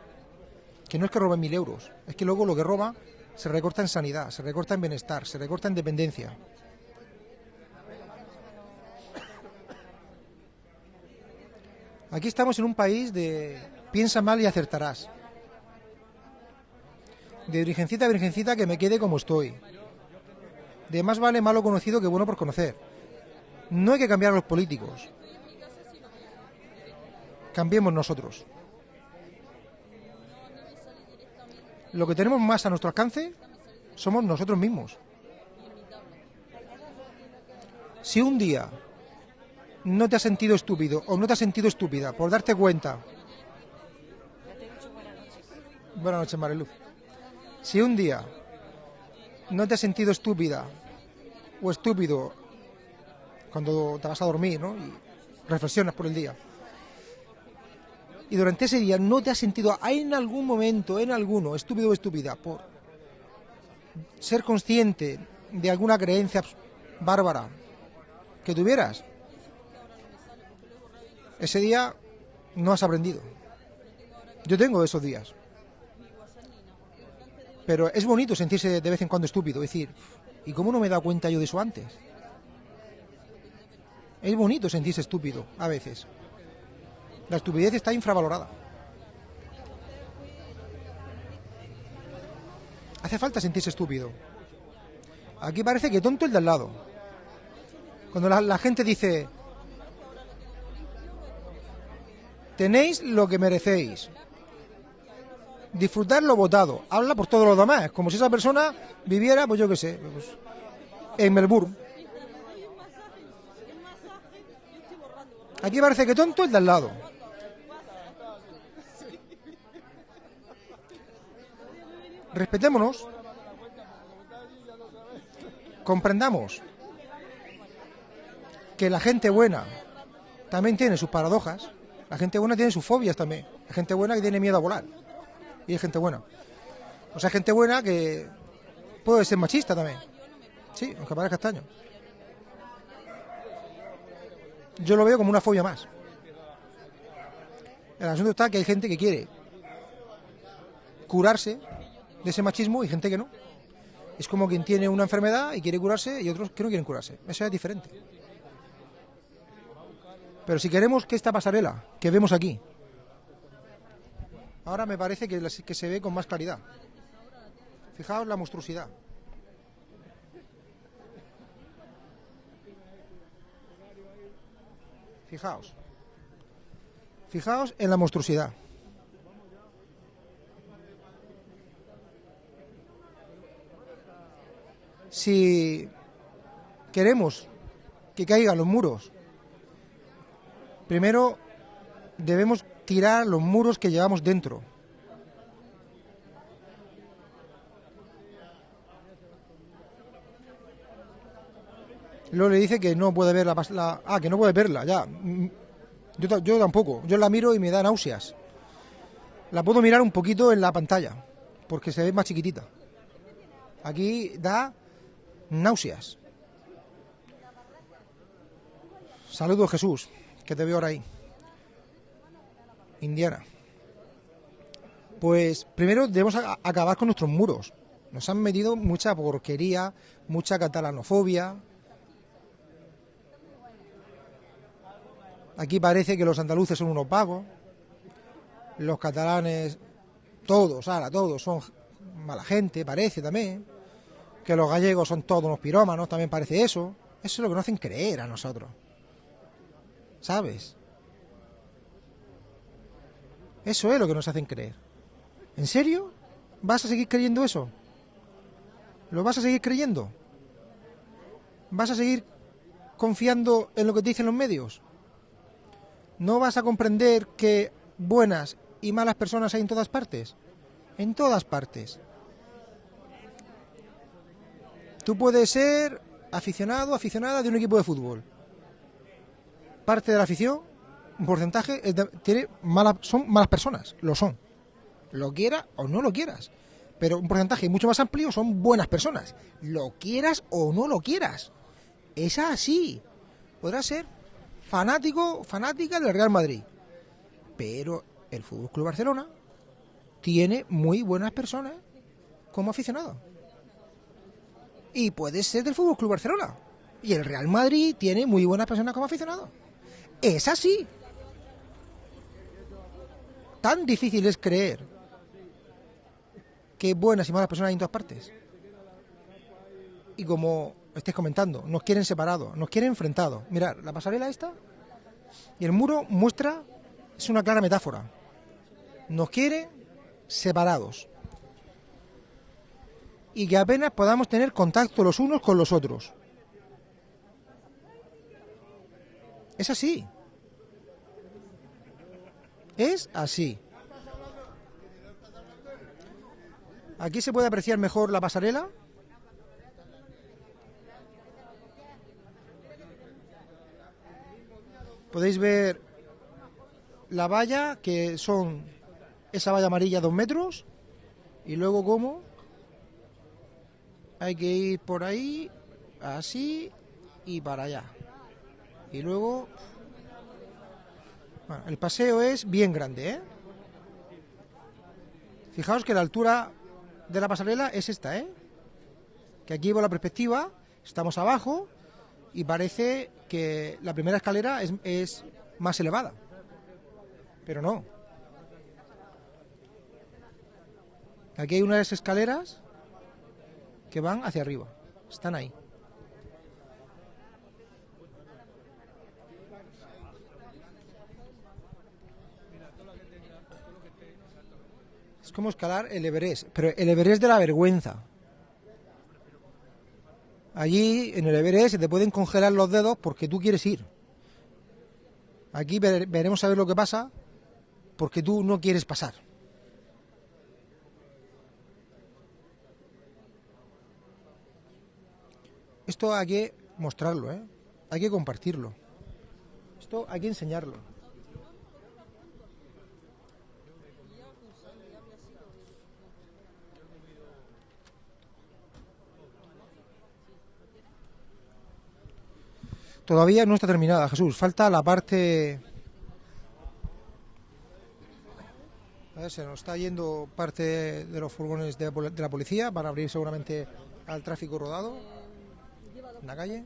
que no es que roben mil euros, es que luego lo que roba se recorta en sanidad, se recorta en bienestar, se recorta en dependencia. Aquí estamos en un país de piensa mal y acertarás. De virgencita a virgencita que me quede como estoy. De más vale malo conocido que bueno por conocer. No hay que cambiar a los políticos. Cambiemos nosotros. Lo que tenemos más a nuestro alcance somos nosotros mismos. Si un día no te has sentido estúpido o no te has sentido estúpida por darte cuenta. Buenas noches, Mariluz. Si un día no te has sentido estúpida o estúpido cuando te vas a dormir, ¿no? Y reflexionas por el día. y durante ese día no te has sentido en algún momento, en alguno, estúpido o estúpida, por ser consciente de alguna creencia bárbara que tuvieras, ese día no has aprendido. Yo tengo esos días. Pero es bonito sentirse de vez en cuando estúpido, decir, ¿y cómo no me he dado cuenta yo de eso antes? Es bonito sentirse estúpido a veces. La estupidez está infravalorada. Hace falta sentirse estúpido. Aquí parece que tonto el de al lado. Cuando la, la gente dice, tenéis lo que merecéis. Disfrutar lo votado. Habla por todos los demás. Como si esa persona viviera, pues yo qué sé, pues, en Melbourne. Aquí parece que tonto el de al lado. Respetémonos. Comprendamos que la gente buena también tiene sus paradojas. La gente buena tiene sus fobias también. Hay gente buena que tiene miedo a volar. Y hay gente buena. O sea, gente buena que puede ser machista también. Sí, aunque parezca extraño. Yo lo veo como una fobia más. El asunto está que hay gente que quiere curarse de ese machismo y gente que no. Es como quien tiene una enfermedad y quiere curarse y otros que no quieren curarse. Eso es diferente. Pero si queremos que esta pasarela que vemos aquí, ahora me parece que, se ve con más claridad. Fijaos la monstruosidad. Fijaos. Fijaos en la monstruosidad. Si queremos que caigan los muros, primero debemos tirar los muros que llevamos dentro. Luego le dice que no puede ver la, la- ah que no puede verla ya. Mm, yo, yo tampoco. Yo la miro y me da náuseas. La puedo mirar un poquito en la pantalla porque se ve más chiquitita. Aquí da náuseas. Saludos Jesús que te veo ahora ahí Indiana pues primero debemos acabar con nuestros muros nos han metido mucha porquería mucha catalanofobia Aquí parece que los andaluces son unos vagos, los catalanes, todos, ahora, todos son mala gente, parece también, que los gallegos son todos unos pirómanos, también parece eso. Eso es lo que nos hacen creer a nosotros. ¿Sabes? Eso es lo que nos hacen creer. ¿En serio? ¿Vas a seguir creyendo eso? ¿Lo vas a seguir creyendo? ¿Vas a seguir confiando en lo que te dicen los medios? ¿No vas a comprender que buenas y malas personas hay en todas partes? En todas partes. Tú puedes ser aficionado, aficionada de un equipo de fútbol. Parte de la afición, un porcentaje, tiene son malas personas, lo son. Lo quieras o no lo quieras. Pero un porcentaje mucho más amplio son buenas personas. Lo quieras o no lo quieras. Es así. Podrá ser fanático, fanática del Real Madrid. Pero el Fútbol Club Barcelona tiene muy buenas personas como aficionado. Y puede ser del Fútbol Club Barcelona. Y el Real Madrid tiene muy buenas personas como aficionado. Es así. Tan difícil es creer que buenas y malas personas hay en todas partes. Y como estáis comentando, nos quieren separados, nos quieren enfrentados. Mirad, la pasarela esta y el muro muestra, es una clara metáfora. Nos quiere separados. Y que apenas podamos tener contacto los unos con los otros. Es así. Es así. Aquí se puede apreciar mejor la pasarela. Podéis ver la valla, que son esa valla amarilla dos metros, y luego como hay que ir por ahí, así y para allá. Y luego, el paseo es bien grande, ¿eh? Fijaos que la altura de la pasarela es esta, ¿eh? Que aquí por la perspectiva, estamos abajo y parece que la primera escalera es, es más elevada. Pero no. Aquí hay unas escaleras que van hacia arriba. Están ahí. Es como escalar el Everest, pero el Everest de la vergüenza. Allí en el Everest se te pueden congelar los dedos porque tú quieres ir. Aquí ver- veremos a ver lo que pasa porque tú no quieres pasar. Esto hay que mostrarlo, ¿eh? Hay que compartirlo. Esto hay que enseñarlo. Todavía no está terminada, Jesús. Falta la parte... A ver, se nos está yendo parte de los furgones de la policía. Van a abrir seguramente al tráfico rodado en la calle.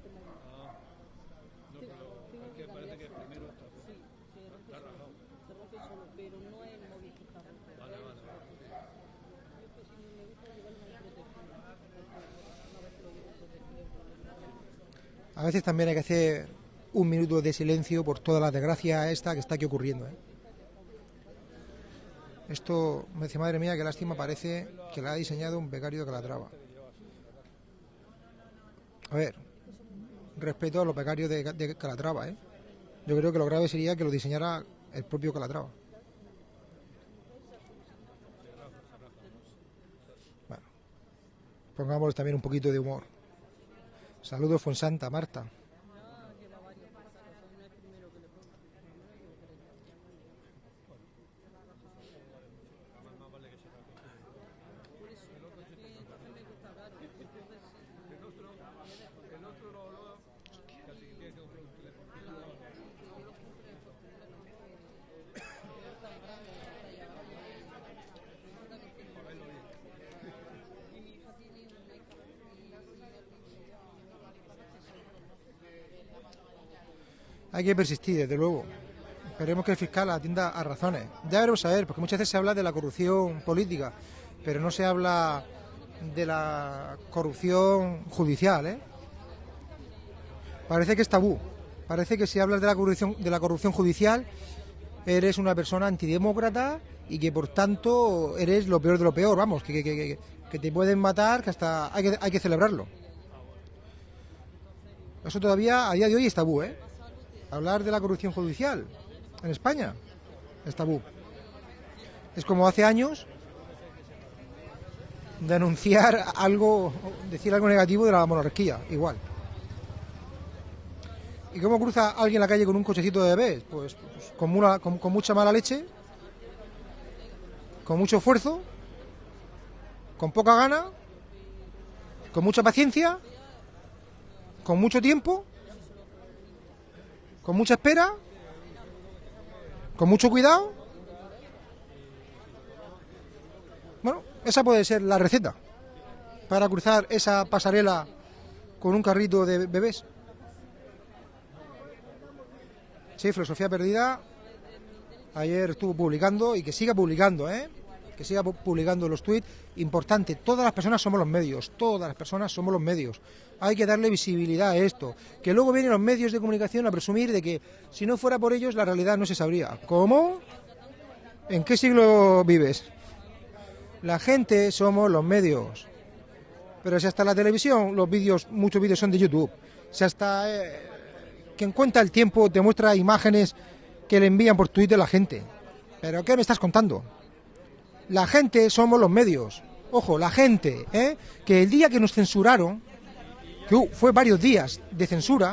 A veces también hay que hacer un minuto de silencio por toda la desgracia esta que está aquí ocurriendo. ¿eh? Esto, me dice, madre mía, qué lástima, parece que la ha diseñado un becario de Calatrava. A ver, respeto a los becarios de, Calatrava, ¿eh? Yo creo que lo grave sería que lo diseñara el propio Calatrava. Bueno, pongamos también un poquito de humor. Saludos, Fonsanta, Marta. Hay que persistir, desde luego. Esperemos que el fiscal atienda a razones. Ya veremos a ver, porque muchas veces se habla de la corrupción política, pero no se habla de la corrupción judicial, ¿eh? Parece que es tabú. Parece que si hablas de la corrupción, de la corrupción judicial, eres una persona antidemócrata y que por tanto eres lo peor de lo peor, vamos, que, te pueden matar, que hasta hay que, hay que celebrarlo. Eso todavía a día de hoy es tabú, ¿eh? Hablar de la corrupción judicial en España es tabú. Es como hace años denunciar algo, decir algo negativo de la monarquía, igual. ¿Y cómo cruza alguien la calle con un cochecito de bebés? Pues, pues con, mucha mala leche, con mucho esfuerzo, con poca gana, con mucha paciencia, con mucho tiempo, con mucha espera, con mucho cuidado. Bueno, esa puede ser la receta para cruzar esa pasarela con un carrito de bebés. Sí, Filosofía Perdida ayer estuvo publicando y que siga publicando, ¿eh? Que siga pu- publicando los tweets. Importante, todas las personas somos los medios, todas las personas somos los medios. Hay que darle visibilidad a esto. Que luego vienen los medios de comunicación a presumir de que si no fuera por ellos la realidad no se sabría. ¿Cómo? ¿En qué siglo vives? La gente somos los medios. Pero si hasta la televisión, los vídeos, muchos vídeos son de YouTube. Si hasta eh, quien cuenta el tiempo te muestra imágenes que le envían por Twitter la gente. ¿Pero qué me estás contando? La gente somos los medios. Ojo, la gente, ¿eh? Que el día que nos censuraron, que fue varios días de censura,